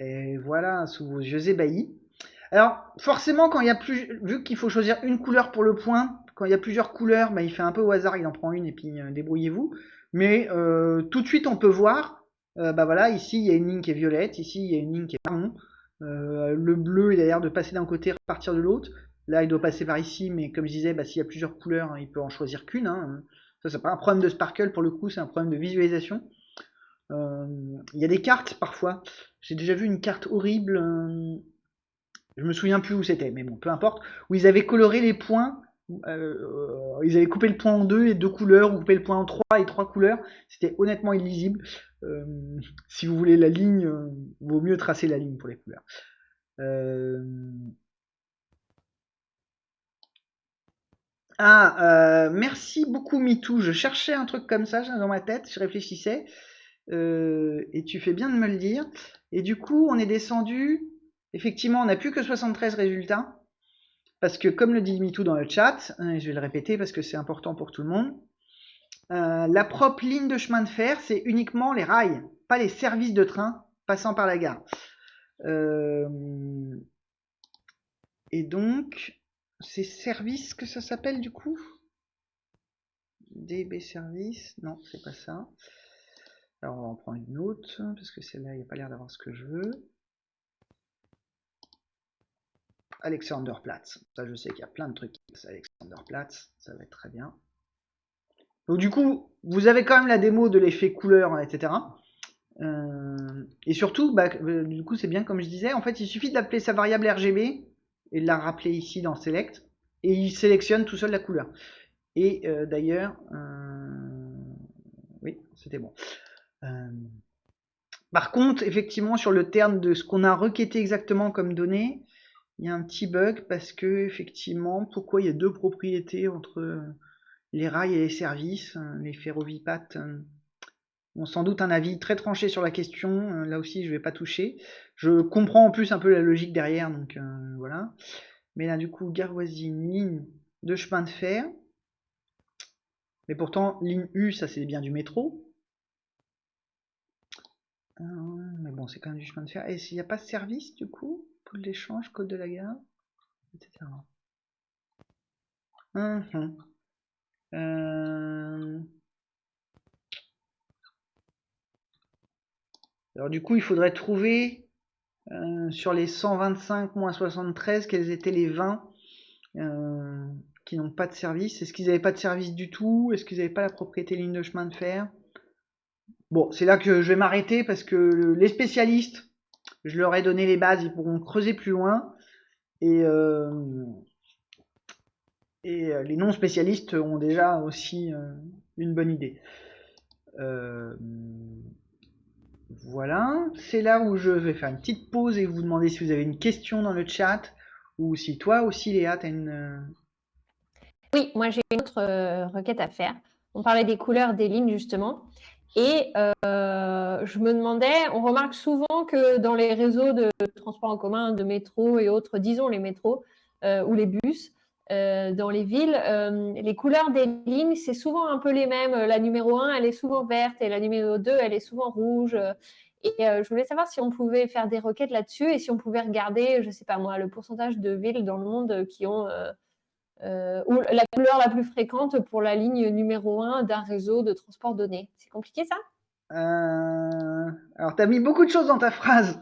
Et voilà, sous vos yeux ébahis. Alors, forcément, quand il y a plus, vu qu'il faut choisir une couleur pour le point, quand il y a plusieurs couleurs, bah, il fait un peu au hasard, il en prend une et puis débrouillez-vous. Mais tout de suite, on peut voir euh, bah voilà, ici il y a une ligne qui est violette, ici il y a une ligne qui est marron. Euh, le bleu il a de passer d'un côté repartir de l'autre. Là il doit passer par ici, mais comme je disais, bah, s'il y a plusieurs couleurs, il peut en choisir qu'une. Hein. Ça c'est pas un problème de sparkle pour le coup, c'est un problème de visualisation. Euh, il y a des cartes parfois. J'ai déjà vu une carte horrible. Je me souviens plus où c'était, mais bon, peu importe. Où ils avaient coloré les points euh, ils avaient coupé le point en deux et deux couleurs, ou coupé le point en trois et trois couleurs. C'était honnêtement illisible. Euh, si vous voulez la ligne, euh, vaut mieux tracer la ligne pour les couleurs. Ah, merci beaucoup MeToo. Je cherchais un truc comme ça dans ma tête, je réfléchissais. et tu fais bien de me le dire. Et du coup, on est descendu. Effectivement, on n'a plus que 73 résultats. Parce que comme le dit MeToo dans le chat, hein, je vais le répéter parce que c'est important pour tout le monde, euh, la propre ligne de chemin de fer, c'est uniquement les rails, pas les services de train passant par la gare. Euh, et donc, c'est services que ça s'appelle du coup? DB service Non, c'est pas ça. Alors on va en prendre une autre, parce que celle-là, il n'y a pas l'air d'avoir ce que je veux. Alexanderplatz. Ça, je sais qu'il y a plein de trucs. Alexanderplatz, ça va être très bien. Donc du coup, vous avez quand même la démo de l'effet couleur, etc. Euh, et surtout, bah, euh, du coup, c'est bien comme je disais. En fait, il suffit d'appeler sa variable RGB et de la rappeler ici dans Select, et il sélectionne tout seul la couleur. Et euh, d'ailleurs, oui, c'était bon. par contre, effectivement, sur le terme de ce qu'on a requêté exactement comme données, il y a un petit bug parce que effectivement, pourquoi il y a deux propriétés entre les rails et les services, les ferrovipates ont sans doute un avis très tranché sur la question. Là aussi, je vais pas toucher. Je comprends en plus un peu la logique derrière, donc euh, voilà. Mais là, du coup, une ligne de chemin de fer. Mais pourtant, ligne U, ça c'est bien du métro. Euh, mais bon, c'est quand même du chemin de fer. Et s'il n'y a pas de service, du coup? L'échange, code de la gare, etc. Mhm. Euh, alors du coup, il faudrait trouver euh, sur les 125 moins 73 quels étaient les 20 euh, qui n'ont pas de service. Est-ce qu'ils n'avaient pas de service du tout? Est-ce qu'ils n'avaient pas la propriété ligne de chemin de fer? Bon, c'est là que je vais m'arrêter parce que les spécialistes je leur ai donné les bases, ils pourront creuser plus loin. Et, euh, euh, les non spécialistes ont déjà aussi euh, une bonne idée. voilà, c'est là où je vais faire une petite pause et vous demander si vous avez une question dans le chat ou si toi aussi Léa, tu as une... Oui, moi j'ai une autre requête à faire. On parlait des couleurs des lignes justement. Et euh, je me demandais, on remarque souvent que dans les réseaux de transport en commun, de métro et autres, disons les métros euh, ou les bus, euh, dans les villes, les couleurs des lignes, c'est souvent un peu les mêmes. La numéro 1, elle est souvent verte et la numéro 2, elle est souvent rouge. Et je voulais savoir si on pouvait faire des requêtes là-dessus et si on pouvait regarder, je ne sais pas moi, le pourcentage de villes dans le monde qui ont euh, ou la couleur la plus fréquente pour la ligne numéro 1 d'un réseau de transport donné. C'est compliqué ça? Euh, Alors, tu as mis beaucoup de choses dans ta phrase.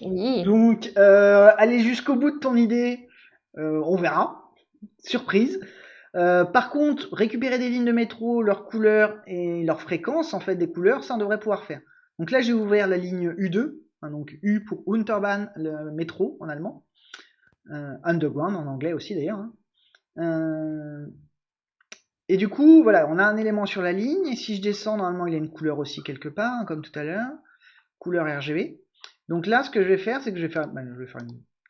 Oui. Donc, euh, aller jusqu'au bout de ton idée, on verra. Surprise. par contre, récupérer des lignes de métro, leurs couleurs et leur fréquence, en fait, des couleurs, ça on devrait pouvoir faire. Donc là, j'ai ouvert la ligne U2, hein, donc U pour Unterbahn, le métro en allemand, Underground en anglais aussi d'ailleurs. Hein. Euh, et du coup, voilà, on a un élément sur la ligne, et si je descends, normalement, il y a une couleur aussi quelque part, hein, comme tout à l'heure, couleur RGB. Donc là, ce que je vais faire, c'est que je vais faire, ben,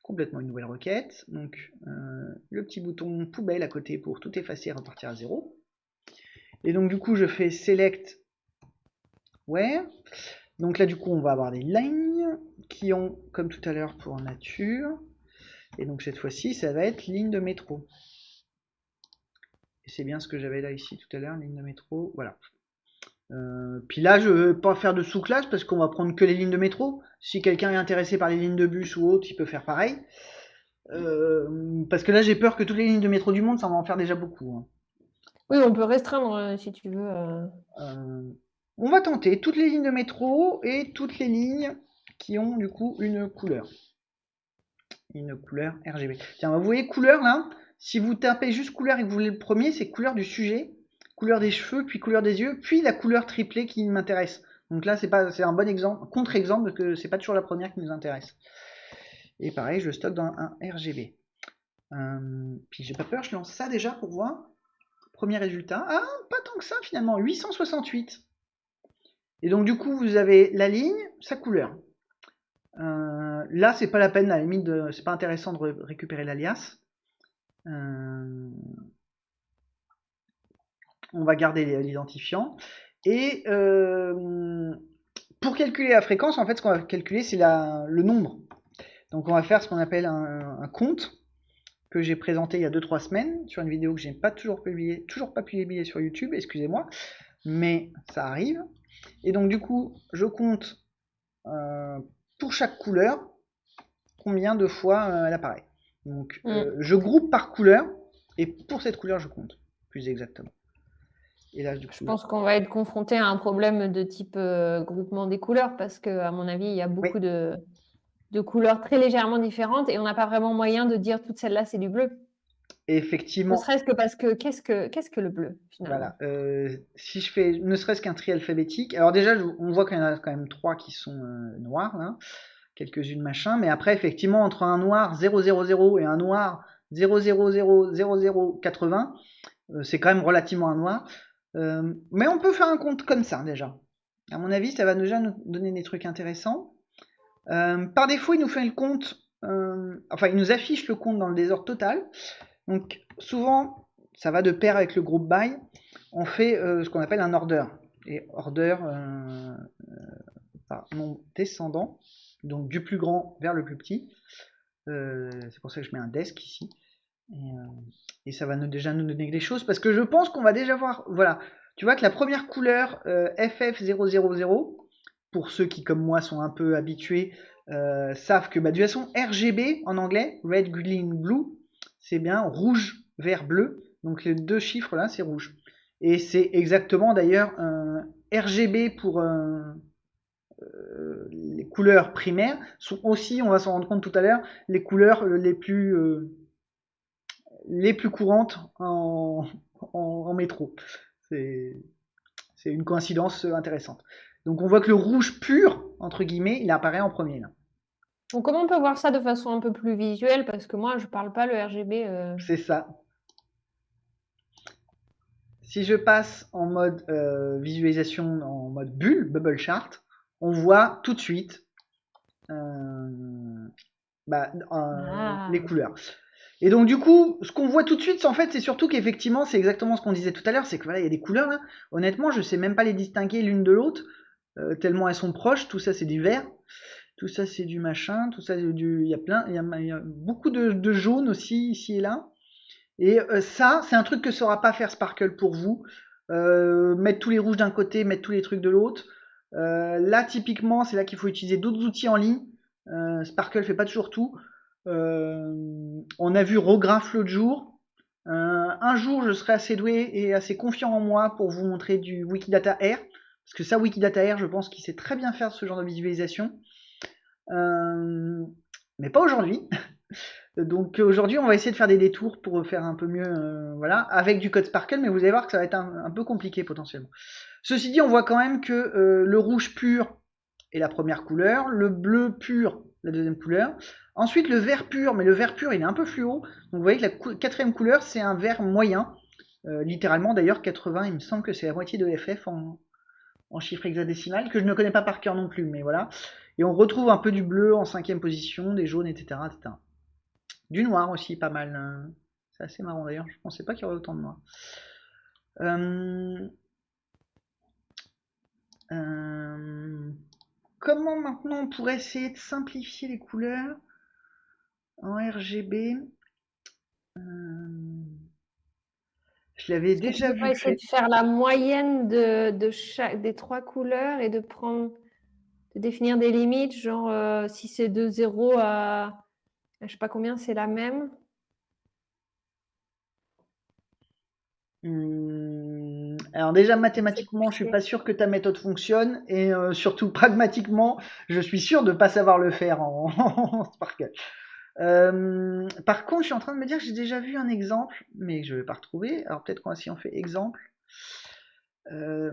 complètement une nouvelle requête. Donc, euh, le petit bouton poubelle à côté pour tout effacer et repartir à zéro. Et donc, du coup, je fais select where. Donc là, du coup, on va avoir des lignes qui ont, comme tout à l'heure pour nature. Et donc, cette fois-ci, ça va être ligne de métro. Et c'est bien ce que j'avais là ici tout à l'heure, ligne de métro. Voilà. Euh, puis là, je ne vais pas faire de sous-classe parce qu'on va prendre que les lignes de métro. Si quelqu'un est intéressé par les lignes de bus ou autre, il peut faire pareil. Euh, parce que là, j'ai peur que toutes les lignes de métro du monde, ça va en faire déjà beaucoup. Hein. Oui, on peut restreindre euh, si tu veux. on va tenter toutes les lignes de métro et toutes les lignes qui ont du coup une couleur. Une couleur RGB. Tiens, vous voyez couleur là? Si vous tapez juste couleur et que vous voulez le premier, c'est couleur du sujet, couleur des cheveux, puis couleur des yeux, puis la couleur triplée qui m'intéresse. Donc là, c'est pas, c'est un bon exemple, contre-exemple, parce que c'est pas toujours la première qui nous intéresse. Et pareil, je stocke dans un RGB. Euh, puis j'ai pas peur, je lance ça déjà pour voir. Premier résultat. Ah, pas tant que ça finalement, 868. Et donc du coup, vous avez la ligne, sa couleur. Euh, là, c'est pas la peine, à la limite, c'est pas intéressant de récupérer l'alias. Euh, on va garder l'identifiant. Et euh, pour calculer la fréquence, en fait, ce qu'on va calculer, c'est le nombre. Donc on va faire ce qu'on appelle un, compte que j'ai présenté il y a 2-3 semaines sur une vidéo que j'ai pas toujours publié, toujours pas publié sur YouTube, excusez-moi, mais ça arrive. Et donc du coup, je compte euh, pour chaque couleur combien de fois elle apparaît. Donc mm. euh, je groupe par couleur et pour cette couleur je compte plus exactement. Et là, je pense qu'on va être confronté à un problème de type groupement des couleurs parce que à mon avis il y a beaucoup de, de couleurs très légèrement différentes et on n'a pas vraiment moyen de dire toute celle-là c'est du bleu. Effectivement. Ne serait-ce que parce que qu'est-ce que qu'est-ce que le bleu finalement? Voilà. Euh, si je fais ne serait-ce qu'un tri alphabétique, alors déjà on voit qu'il y en a quand même trois qui sont euh, noirs là, quelques-unes machin, mais après effectivement entre un noir 000 et un noir 0000080, euh, c'est quand même relativement un noir. mais on peut faire un compte comme ça déjà. À mon avis, ça va déjà nous donner des trucs intéressants. par défaut, il nous fait le compte, enfin il nous affiche le compte dans le désordre total. Donc souvent, ça va de pair avec le groupe by. On fait euh, ce qu'on appelle un order. Et order euh, euh, par descendant, donc du plus grand vers le plus petit. c'est pour ça que je mets un desk ici. Et, ça va nous, déjà nous donner des choses parce que je pense qu'on va déjà voir. Voilà, tu vois que la première couleur FF000, pour ceux qui comme moi sont un peu habitués, savent que bah, de façon RGB en anglais, Red, Green, Blue, c'est bien rouge, vert, bleu. Donc les deux chiffres là, c'est rouge. Et c'est exactement d'ailleurs RGB pour euh, les couleurs primaires sont aussi, on va s'en rendre compte tout à l'heure, les couleurs les plus euh, les plus courantes en, en, métro. C'est une coïncidence intéressante. Donc on voit que le rouge pur, entre guillemets, il apparaît en premier là. Donc, comment on peut voir ça de façon un peu plus visuelle? Parce que moi, je parle pas le RGB. Euh. C'est ça. Si je passe en mode euh, visualisation, en mode bulle, bubble chart, on voit tout de suite euh, bah, ah. les couleurs. Et donc du coup, ce qu'on voit tout de suite, en fait, c'est surtout qu'effectivement, c'est exactement ce qu'on disait tout à l'heure, c'est que voilà, il y a des couleurs là. Honnêtement, je sais même pas les distinguer l'une de l'autre, tellement elles sont proches. Tout ça, c'est du vert tout ça c'est du machin, tout ça du, il y a plein, il y a, beaucoup de, jaune aussi ici et là. Et euh, ça, c'est un truc que saura pas faire Sparkle pour vous. Euh, mettre tous les rouges d'un côté, mettre tous les trucs de l'autre. Euh, là, typiquement, c'est là qu'il faut utiliser d'autres outils en ligne. Sparkle fait pas toujours tout. on a vu Rograph l'autre jour. un jour, je serai assez doué et assez confiant en moi pour vous montrer du Wikidata R. Parce que ça, Wikidata R, je pense qu'il sait très bien faire ce genre de visualisation. Euh, mais pas aujourd'hui. Donc aujourd'hui, on va essayer de faire des détours pour faire un peu mieux, euh, voilà, avec du code Sparkle, mais vous allez voir que ça va être un, peu compliqué potentiellement. Ceci dit, on voit quand même que euh, le rouge pur est la première couleur, le bleu pur la deuxième couleur, ensuite le vert pur, mais le vert pur il est un peu fluo, donc vous voyez que la quatrième couleur c'est un vert moyen, littéralement d'ailleurs 80, il me semble que c'est la moitié de FF en, chiffre hexadécimal, que je ne connais pas par cœur non plus, mais voilà. Et on retrouve un peu du bleu en cinquième position, des jaunes, etc. Du noir aussi, pas mal. Hein. C'est assez marrant d'ailleurs, je pensais pas qu'il y aurait autant de noir. Euh, euh, comment maintenant on pourrait essayer de simplifier les couleurs en RGB euh, Je l'avais déjà vu. essayer de faire la moyenne de, chaque, des trois couleurs et de prendre définir des limites, genre euh, si c'est de 0 à je sais pas combien, c'est la même? Mmh, Alors déjà mathématiquement, je suis pas sûr que ta méthode fonctionne et euh, surtout pragmatiquement, je suis sûr de pas savoir le faire en, Sparkle. Euh, par contre, je suis en train de me dire que j'ai déjà vu un exemple, mais je vais pas retrouver. Alors peut-être qu'on si on fait exemple. Euh,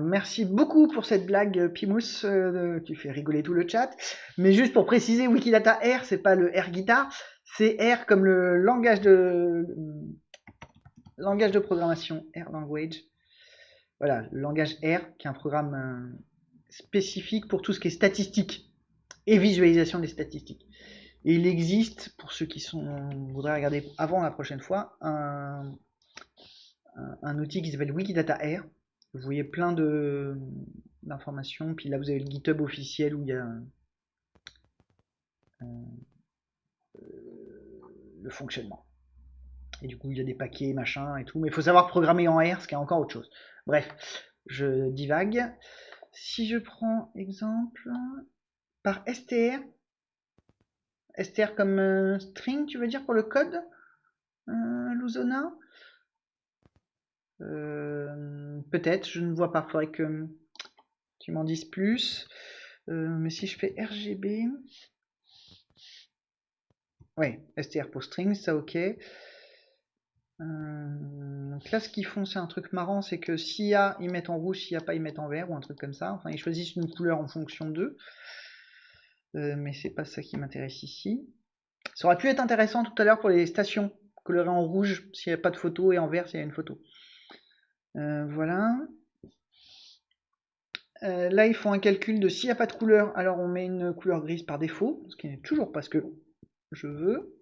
merci beaucoup pour cette blague, Pimous. tu fais rigoler tout le chat. Mais juste pour préciser, Wikidata R, c'est pas le R guitar, c'est R comme le langage de langage de programmation R language. Voilà, le langage R, qui est un programme euh, spécifique pour tout ce qui est statistique et visualisation des statistiques. Et il existe, pour ceux qui sont, voudraient regarder avant la prochaine fois, un, outil qui s'appelle Wikidata R. Vous voyez plein d'informations. Puis là, vous avez le GitHub officiel où il y a euh, le fonctionnement. Et du coup, il y a des paquets, machin et tout. Mais il faut savoir programmer en R, ce qui est encore autre chose. Bref, je divague. Si je prends exemple par str, str comme euh, string, tu veux dire pour le code, euh, euh, Peut-être, je ne vois pas. Faudrait que tu m'en dises plus. mais si je fais RGB, ouais, str pour string, ça ok. Euh, donc là, ce qu'ils font, c'est un truc marrant, c'est que s'il y a, ils mettent en rouge, s'il n'y a pas, ils mettent en vert, ou un truc comme ça. Enfin, ils choisissent une couleur en fonction d'eux. Euh, mais c'est pas ça qui m'intéresse ici. Ça aurait pu être intéressant tout à l'heure pour les stations, colorées en rouge s'il n'y a pas de photo, et en vert s'il y a une photo. Euh, voilà. là, ils font un calcul de s'il n'y a pas de couleur, alors on met une couleur grise par défaut, ce qui n'est toujours pas ce que je veux.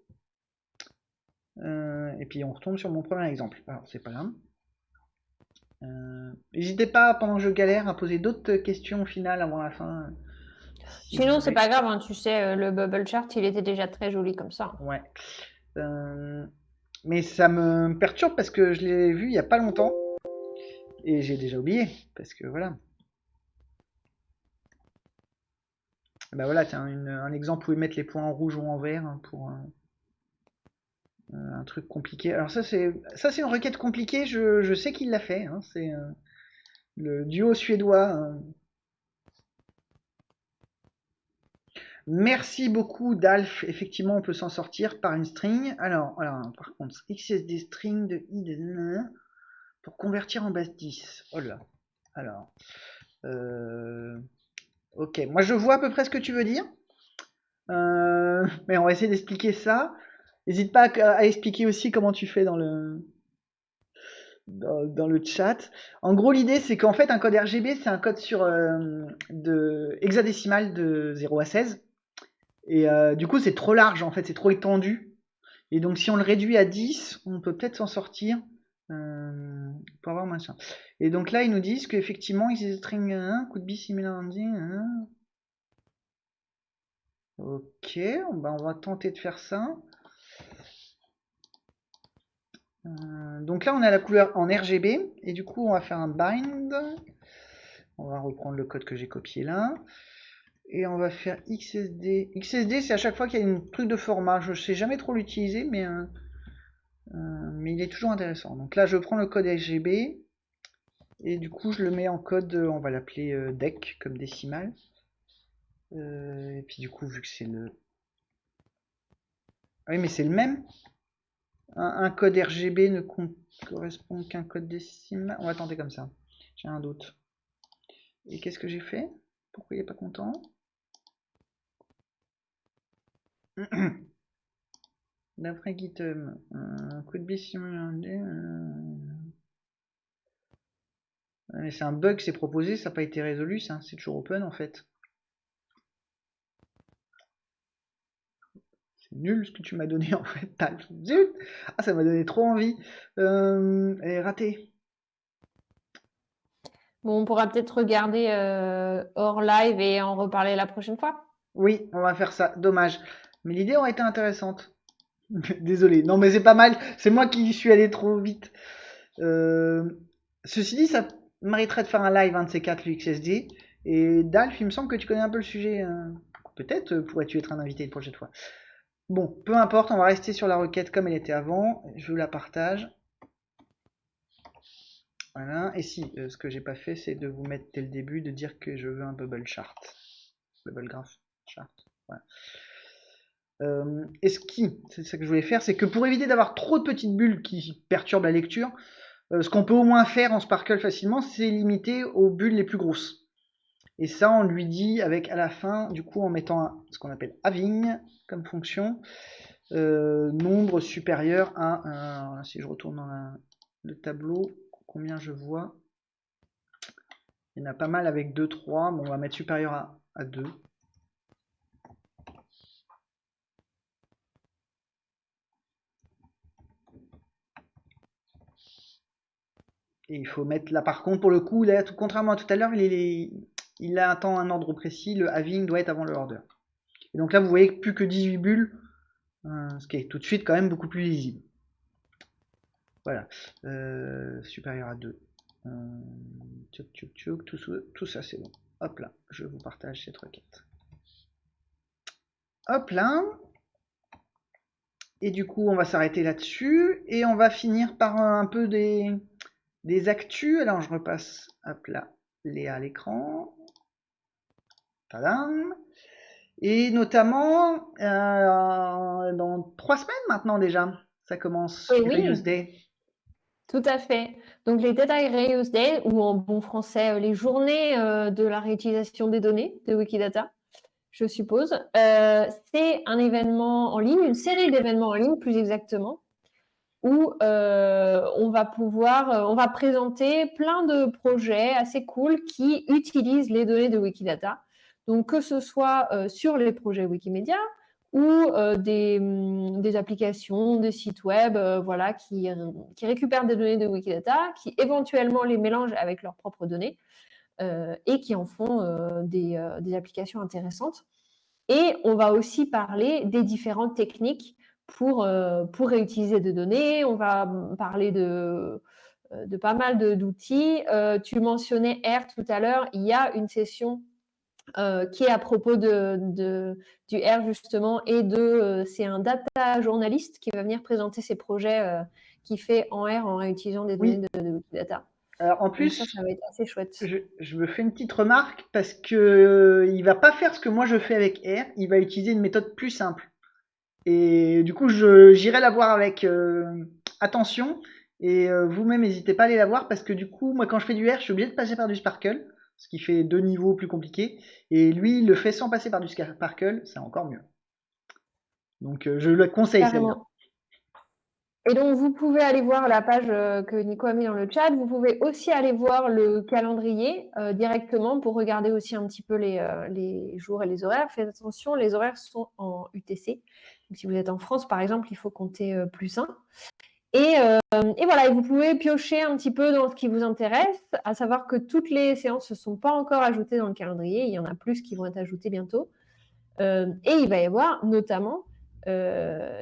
Euh, et puis on retombe sur mon premier exemple. Alors c'est pas grave. Euh, n'hésitez pas pendant que je galère à poser d'autres questions au final avant la fin. Sinon c'est pas grave, hein, tu sais, euh, le bubble chart il était déjà très joli comme ça. Ouais. mais ça me perturbe parce que je l'ai vu il y a pas longtemps et j'ai déjà oublié parce que voilà. Bah voilà, tiens, un exemple où ils mettent les points en rouge ou en vert hein, pour, euh, un truc compliqué. Alors ça c'est ça c'est une requête compliquée. Je, sais qu'il l'a fait. Hein. c'est euh, le duo suédois. Hein. Merci beaucoup Dalf. Effectivement, on peut s'en sortir par une string. Alors, alors par contre, XSD string de i pour convertir en base 10. Oh là. Alors, euh, ok. Moi, je vois à peu près ce que tu veux dire. mais on va essayer d'expliquer ça. N'hésite pas à, expliquer aussi comment tu fais dans le, dans, le chat. En gros, l'idée, c'est qu'en fait, un code RGB, c'est un code sur euh, de hexadécimal de 0 à 16. Et euh, du coup, c'est trop large, en fait, c'est trop étendu. Et donc, si on le réduit à 10, on peut peut-être s'en sortir euh, pour avoir moins Et donc là, ils nous disent qu'effectivement, ils string 1, coup de bis similaire Ok, ben, on va tenter de faire ça. Euh, donc là, on a la couleur en RGB. Et du coup, on va faire un bind. On va reprendre le code que j'ai copié là. Et on va faire XSD. XSD, c'est à chaque fois qu'il y a une truc de format. Je sais jamais trop l'utiliser, mais, euh, euh, mais il est toujours intéressant. Donc là, je prends le code RGB. Et du coup, je le mets en code, on va l'appeler DEC, comme décimal. et puis du coup, vu que c'est le... Ah oui, mais c'est le même un, code RGB ne correspond qu'un code décimal. On va tenter comme ça. J'ai un doute. Et qu'est-ce que j'ai fait? Pourquoi il n'est pas content? D'après GitHub, un coup de c'est un bug, c'est proposé, ça n'a pas été résolu, c'est toujours open en fait. Nul ce que tu m'as donné en fait. Zut Ah, ça m'a donné trop envie. Euh, elle est ratée. Bon, on pourra peut-être regarder euh, hors live et en reparler la prochaine fois. Oui, on va faire ça. Dommage. Mais l'idée aurait été intéressante. Désolé. Non, mais c'est pas mal. C'est moi qui suis allé trop vite. Euh, ceci dit, ça mériterait de faire un live, un de ces quatre, l'UXSD. Et Dalf, il me semble que tu connais un peu le sujet. Hein. Peut-être pourrais-tu être un invité une prochaine fois. Bon, peu importe, on va rester sur la requête comme elle était avant. Je vous la partage. Voilà. Et si, euh, ce que j'ai pas fait, c'est de vous mettre dès le début, de dire que je veux un bubble chart. Bubble graph chart. Voilà. Euh, et ce qui, c'est ça que je voulais faire, c'est que pour éviter d'avoir trop de petites bulles qui perturbent la lecture, euh, ce qu'on peut au moins faire en Sparkle facilement, c'est limiter aux bulles les plus grosses. Et ça, on lui dit avec à la fin, du coup, en mettant ce qu'on appelle having comme fonction, euh, nombre supérieur à, si je retourne dans le tableau, combien je vois? Il y en a pas mal avec 2, 3, bon, on va mettre supérieur à, à 2. Et il faut mettre là par contre pour le coup, là, tout, contrairement à tout à l'heure, il, est, il attend un ordre précis, le having doit être avant le order. Et donc là vous voyez plus que 18 bulles, euh, ce qui est tout de suite quand même beaucoup plus lisible. Voilà, euh, supérieur à 2. Euh, tout, tout ça c'est bon. Hop là, je vous partage cette requête. Hop là. Et du coup on va s'arrêter là-dessus et on va finir par un peu des des actus, alors je repasse hop là, Léa à l'écran. Tadam Et notamment, euh, dans trois semaines maintenant déjà, ça commence oui, Day. Tout à fait. Donc les Data Reuse Day, ou en bon français, euh, les journées euh, de la réutilisation des données de Wikidata, je suppose. c'est un événement en ligne, une série d'événements en ligne plus exactement, où euh, on va pouvoir, euh, on va présenter plein de projets assez cool qui utilisent les données de Wikidata. Donc que ce soit euh, sur les projets Wikimedia ou des, mm, des, applications, des sites web, voilà, qui, récupèrent des données de Wikidata, qui éventuellement les mélangent avec leurs propres données et qui en font des, applications intéressantes. Et on va aussi parler des différentes techniques pour, euh, pour réutiliser des données. On va parler de, euh, pas mal d'outils. Euh, tu mentionnais R tout à l'heure. Il y a une session qui est à propos de, de, du R justement et de c'est un data journaliste qui va venir présenter ses projets qu'il fait en R en réutilisant des données de, de, data. Alors en plus, ça, ça, va être assez chouette. Je, je, me fais une petite remarque parce que il va pas faire ce que moi je fais avec R. Il va utiliser une méthode plus simple. Et du coup, j'irai la voir avec euh, attention. Et euh, vous-même, n'hésitez pas à aller la voir parce que du coup, moi, quand je fais du R, je suis obligé de passer par du Sparkle, ce qui fait deux niveaux plus compliqués. Et lui, il le fait sans passer par du Sparkle, c'est encore mieux. Donc, euh, je le conseille. Et donc, vous pouvez aller voir la page que Nico a mis dans le chat. Vous pouvez aussi aller voir le calendrier directement pour regarder aussi un petit peu les, les, jours et les horaires. Faites attention, les horaires sont en UTC si vous êtes en France, par exemple, il faut compter euh, plus 1. Et, euh, et, voilà, vous pouvez piocher un petit peu dans ce qui vous intéresse, à savoir que toutes les séances ne sont pas encore ajoutées dans le calendrier, il y en a plus qui vont être ajoutées bientôt. Euh, et il va y avoir notamment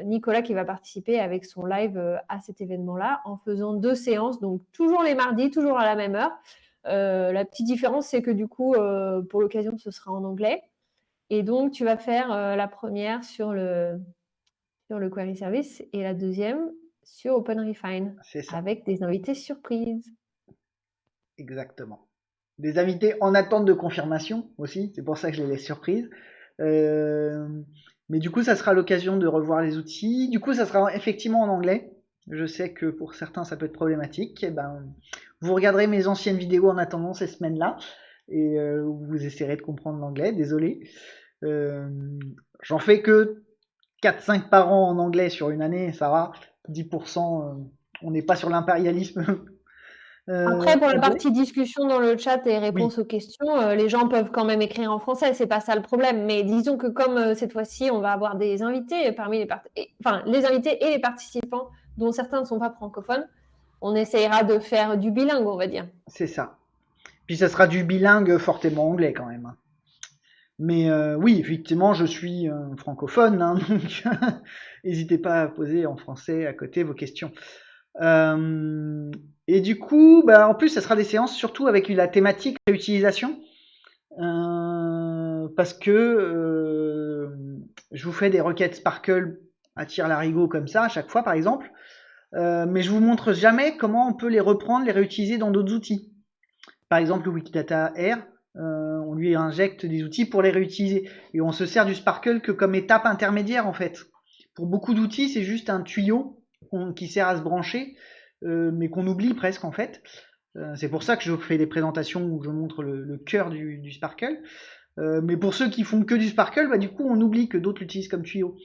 Nicolas qui va participer avec son live à cet événement-là en faisant deux séances, donc toujours les mardis, toujours à la même heure. la petite différence, c'est que du coup, pour l'occasion, ce sera en anglais. Et donc, tu vas faire la première sur le, sur le query service et la deuxième sur OpenRefine avec des invités surprises. Exactement. Des invités en attente de confirmation aussi, c'est pour ça que je les laisse surprises. Euh, mais du coup, ça sera l'occasion de revoir les outils. Du coup, ça sera effectivement en anglais. Je sais que pour certains, ça peut être problématique. Et eh ben, vous regarderez mes anciennes vidéos en attendant ces semaines-là et euh, vous essaierez de comprendre l'anglais. Désolé. Euh, J'en fais que 4-5 par an en anglais sur une année, ça va. 10%, euh, on n'est pas sur l'impérialisme. Euh, Après, pour la partie discussion dans le chat et réponse aux questions, euh, les gens peuvent quand même écrire en français, c'est pas ça le problème. Mais disons que comme cette fois-ci, on va avoir des invités parmi les enfin les invités et les participants, dont certains ne sont pas francophones, on essayera de faire du bilingue, on va dire. C'est ça. Puis ça sera du bilingue fortement anglais quand même. Mais euh, oui, effectivement, je suis euh, francophone, hein, donc n'hésitez pas à poser en français à côté vos questions. Euh, et du coup, bah, en plus, ça sera des séances surtout avec la thématique réutilisation, parce que je vous fais des requêtes Sparkle à tir larigot comme ça à chaque fois, par exemple. mais je vous montre jamais comment on peut les reprendre, les réutiliser dans d'autres outils. Par exemple, le Wikidata R, on lui injecte des outils pour les réutiliser. Et on se sert du Sparkle que comme étape intermédiaire en fait. Pour beaucoup d'outils, c'est juste un tuyau qui sert à se brancher, mais qu'on oublie presque en fait. c'est pour ça que je fais des présentations où je montre le, cœur du Sparkle. Euh, mais pour ceux qui font que du Sparkle, bah, du coup, on oublie que d'autres l'utilisent comme tuyau.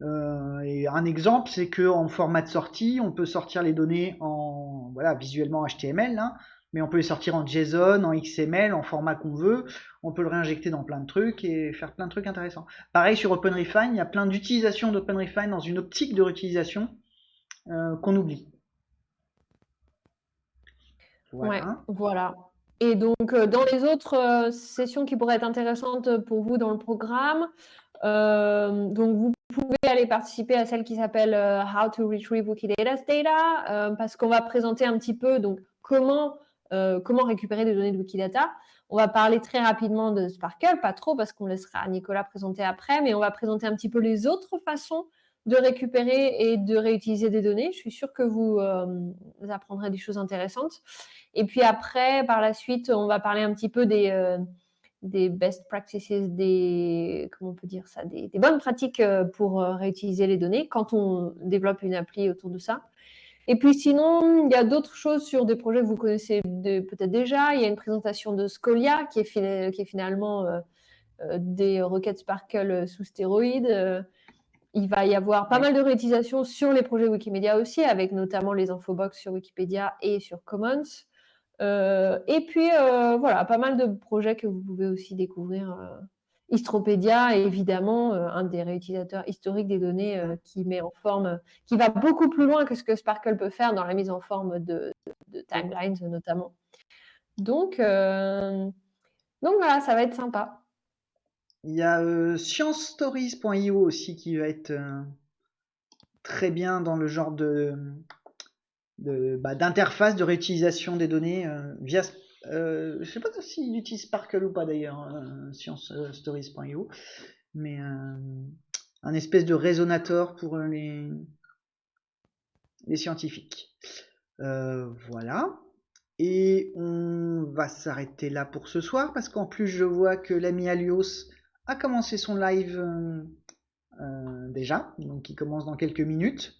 Euh, et un exemple, c'est que en format de sortie, on peut sortir les données en voilà visuellement HTML, hein, mais on peut les sortir en JSON, en XML, en format qu'on veut. On peut le réinjecter dans plein de trucs et faire plein de trucs intéressants. Pareil sur OpenRefine, il y a plein d'utilisations d'OpenRefine dans une optique de réutilisation euh, qu'on oublie. Voilà. Ouais, voilà. Et donc, euh, dans les autres euh, sessions qui pourraient être intéressantes pour vous dans le programme, donc vous pouvez aller participer à celle qui s'appelle How to Retrieve Wikidata's Data, parce qu'on va présenter un petit peu donc comment comment récupérer des données de Wikidata. On va parler très rapidement de Sparkle, pas trop parce qu'on laissera Nicolas présenter après, mais on va présenter un petit peu les autres façons de récupérer et de réutiliser des données. Je suis sûre que vous, vous apprendrez des choses intéressantes. Et puis après, par la suite, on va parler un petit peu des, euh, des best practices, des, comment on peut dire ça, des, bonnes pratiques euh, pour euh, réutiliser les données quand on développe une appli autour de ça. Et puis sinon, il y a d'autres choses sur des projets que vous connaissez peut-être déjà. Il y a une présentation de Scolia qui est, qui est finalement des requêtes Sparkle sous stéroïdes. il va y avoir pas mal de réutilisation sur les projets Wikimedia aussi, avec notamment les infobox sur Wikipédia et sur Commons. Euh, et puis, euh, voilà, pas mal de projets que vous pouvez aussi découvrir. Euh, Istropédia est évidemment un des réutilisateurs historiques des données qui met en forme, qui va beaucoup plus loin que ce que Sparkle peut faire dans la mise en forme de, timelines notamment. Donc, donc voilà, ça va être sympa. Il y a sciencestories.io aussi qui va être très bien dans le genre de bah, d'interface de, réutilisation des données euh, via. Euh, je sais pas s'il utilise Sparkle ou pas d'ailleurs, euh, sciencestories.io, mais un espèce de résonateur pour les, les scientifiques. voilà. Et on va s'arrêter là pour ce soir parce qu'en plus je vois que l'ami Alios a commencé son live déjà, donc il commence dans quelques minutes.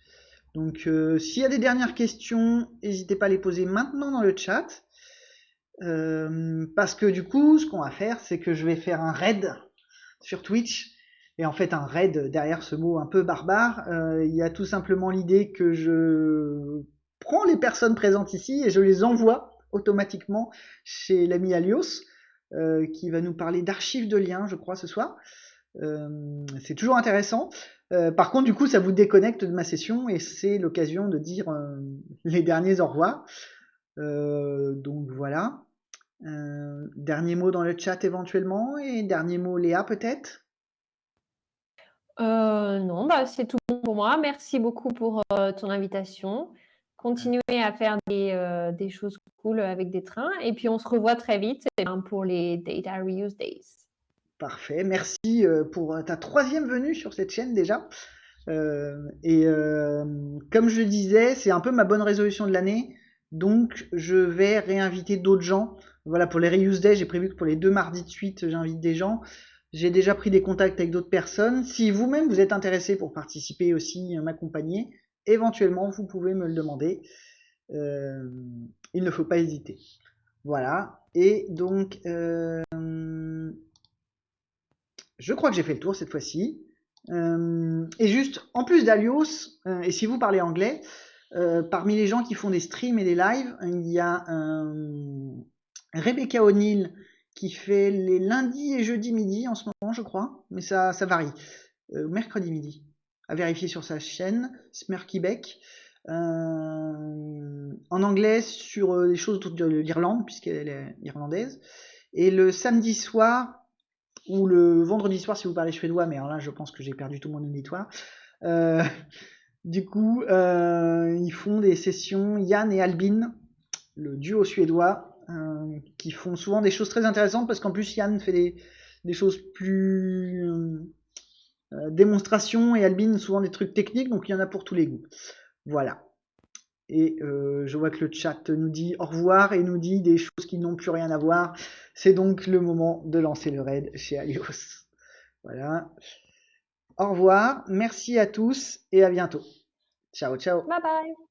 Donc euh, s'il y a des dernières questions, n'hésitez pas à les poser maintenant dans le chat. Euh, parce que du coup, ce qu'on va faire, c'est que je vais faire un raid sur Twitch. Et en fait, un raid, derrière ce mot un peu barbare, euh, il y a tout simplement l'idée que je prends les personnes présentes ici et je les envoie automatiquement chez l'ami Alios, qui va nous parler d'archives de liens, je crois, ce soir. c'est toujours intéressant. Euh, par contre, du coup, ça vous déconnecte de ma session et c'est l'occasion de dire euh, les derniers au revoir. Euh, donc voilà. Dernier mot dans le chat éventuellement et dernier mot Léa peut-être? Non, bah, c'est tout bon pour moi. Merci beaucoup pour ton invitation. Continuez à faire des, des, choses cool avec des trains et puis on se revoit très vite pour les Data Reuse Days. Parfait. Merci euh, pour ta troisième venue sur cette chaîne déjà. Euh, et euh, comme je disais, c'est un peu ma bonne résolution de l'année. Donc je vais réinviter d'autres gens. Voilà, pour les Reuse Day, j'ai prévu que pour les deux mardis de suite, j'invite des gens. J'ai déjà pris des contacts avec d'autres personnes. Si vous-même vous êtes intéressé pour participer aussi, m'accompagner, éventuellement vous pouvez me le demander. il ne faut pas hésiter. Voilà. Et donc, je crois que j'ai fait le tour cette fois-ci. Euh, et juste, en plus d'Alios, euh, et si vous parlez anglais, euh, parmi les gens qui font des streams et des lives, il y a Rebecca O'Neill qui fait les lundis et jeudis midi en ce moment, je crois, mais ça, varie. mercredi midi, à vérifier sur sa chaîne, Smirky Beck. en anglais sur des choses autour de l'Irlande, puisqu'elle est irlandaise. Et le samedi soir, ou le vendredi soir si vous parlez suédois, mais alors là je pense que j'ai perdu tout mon auditoire. Euh, du coup, euh, ils font des sessions Yann et Albin, le duo suédois, euh, qui font souvent des choses très intéressantes parce qu'en plus Yann fait des, choses plus démonstrations et Albin souvent des trucs techniques, donc il y en a pour tous les goûts. Voilà. Et euh, je vois que le chat nous dit au revoir et nous dit des choses qui n'ont plus rien à voir. C'est donc le moment de lancer le raid chez Alios. Voilà. Au revoir, merci à tous et à bientôt. Ciao, ciao. Bye bye.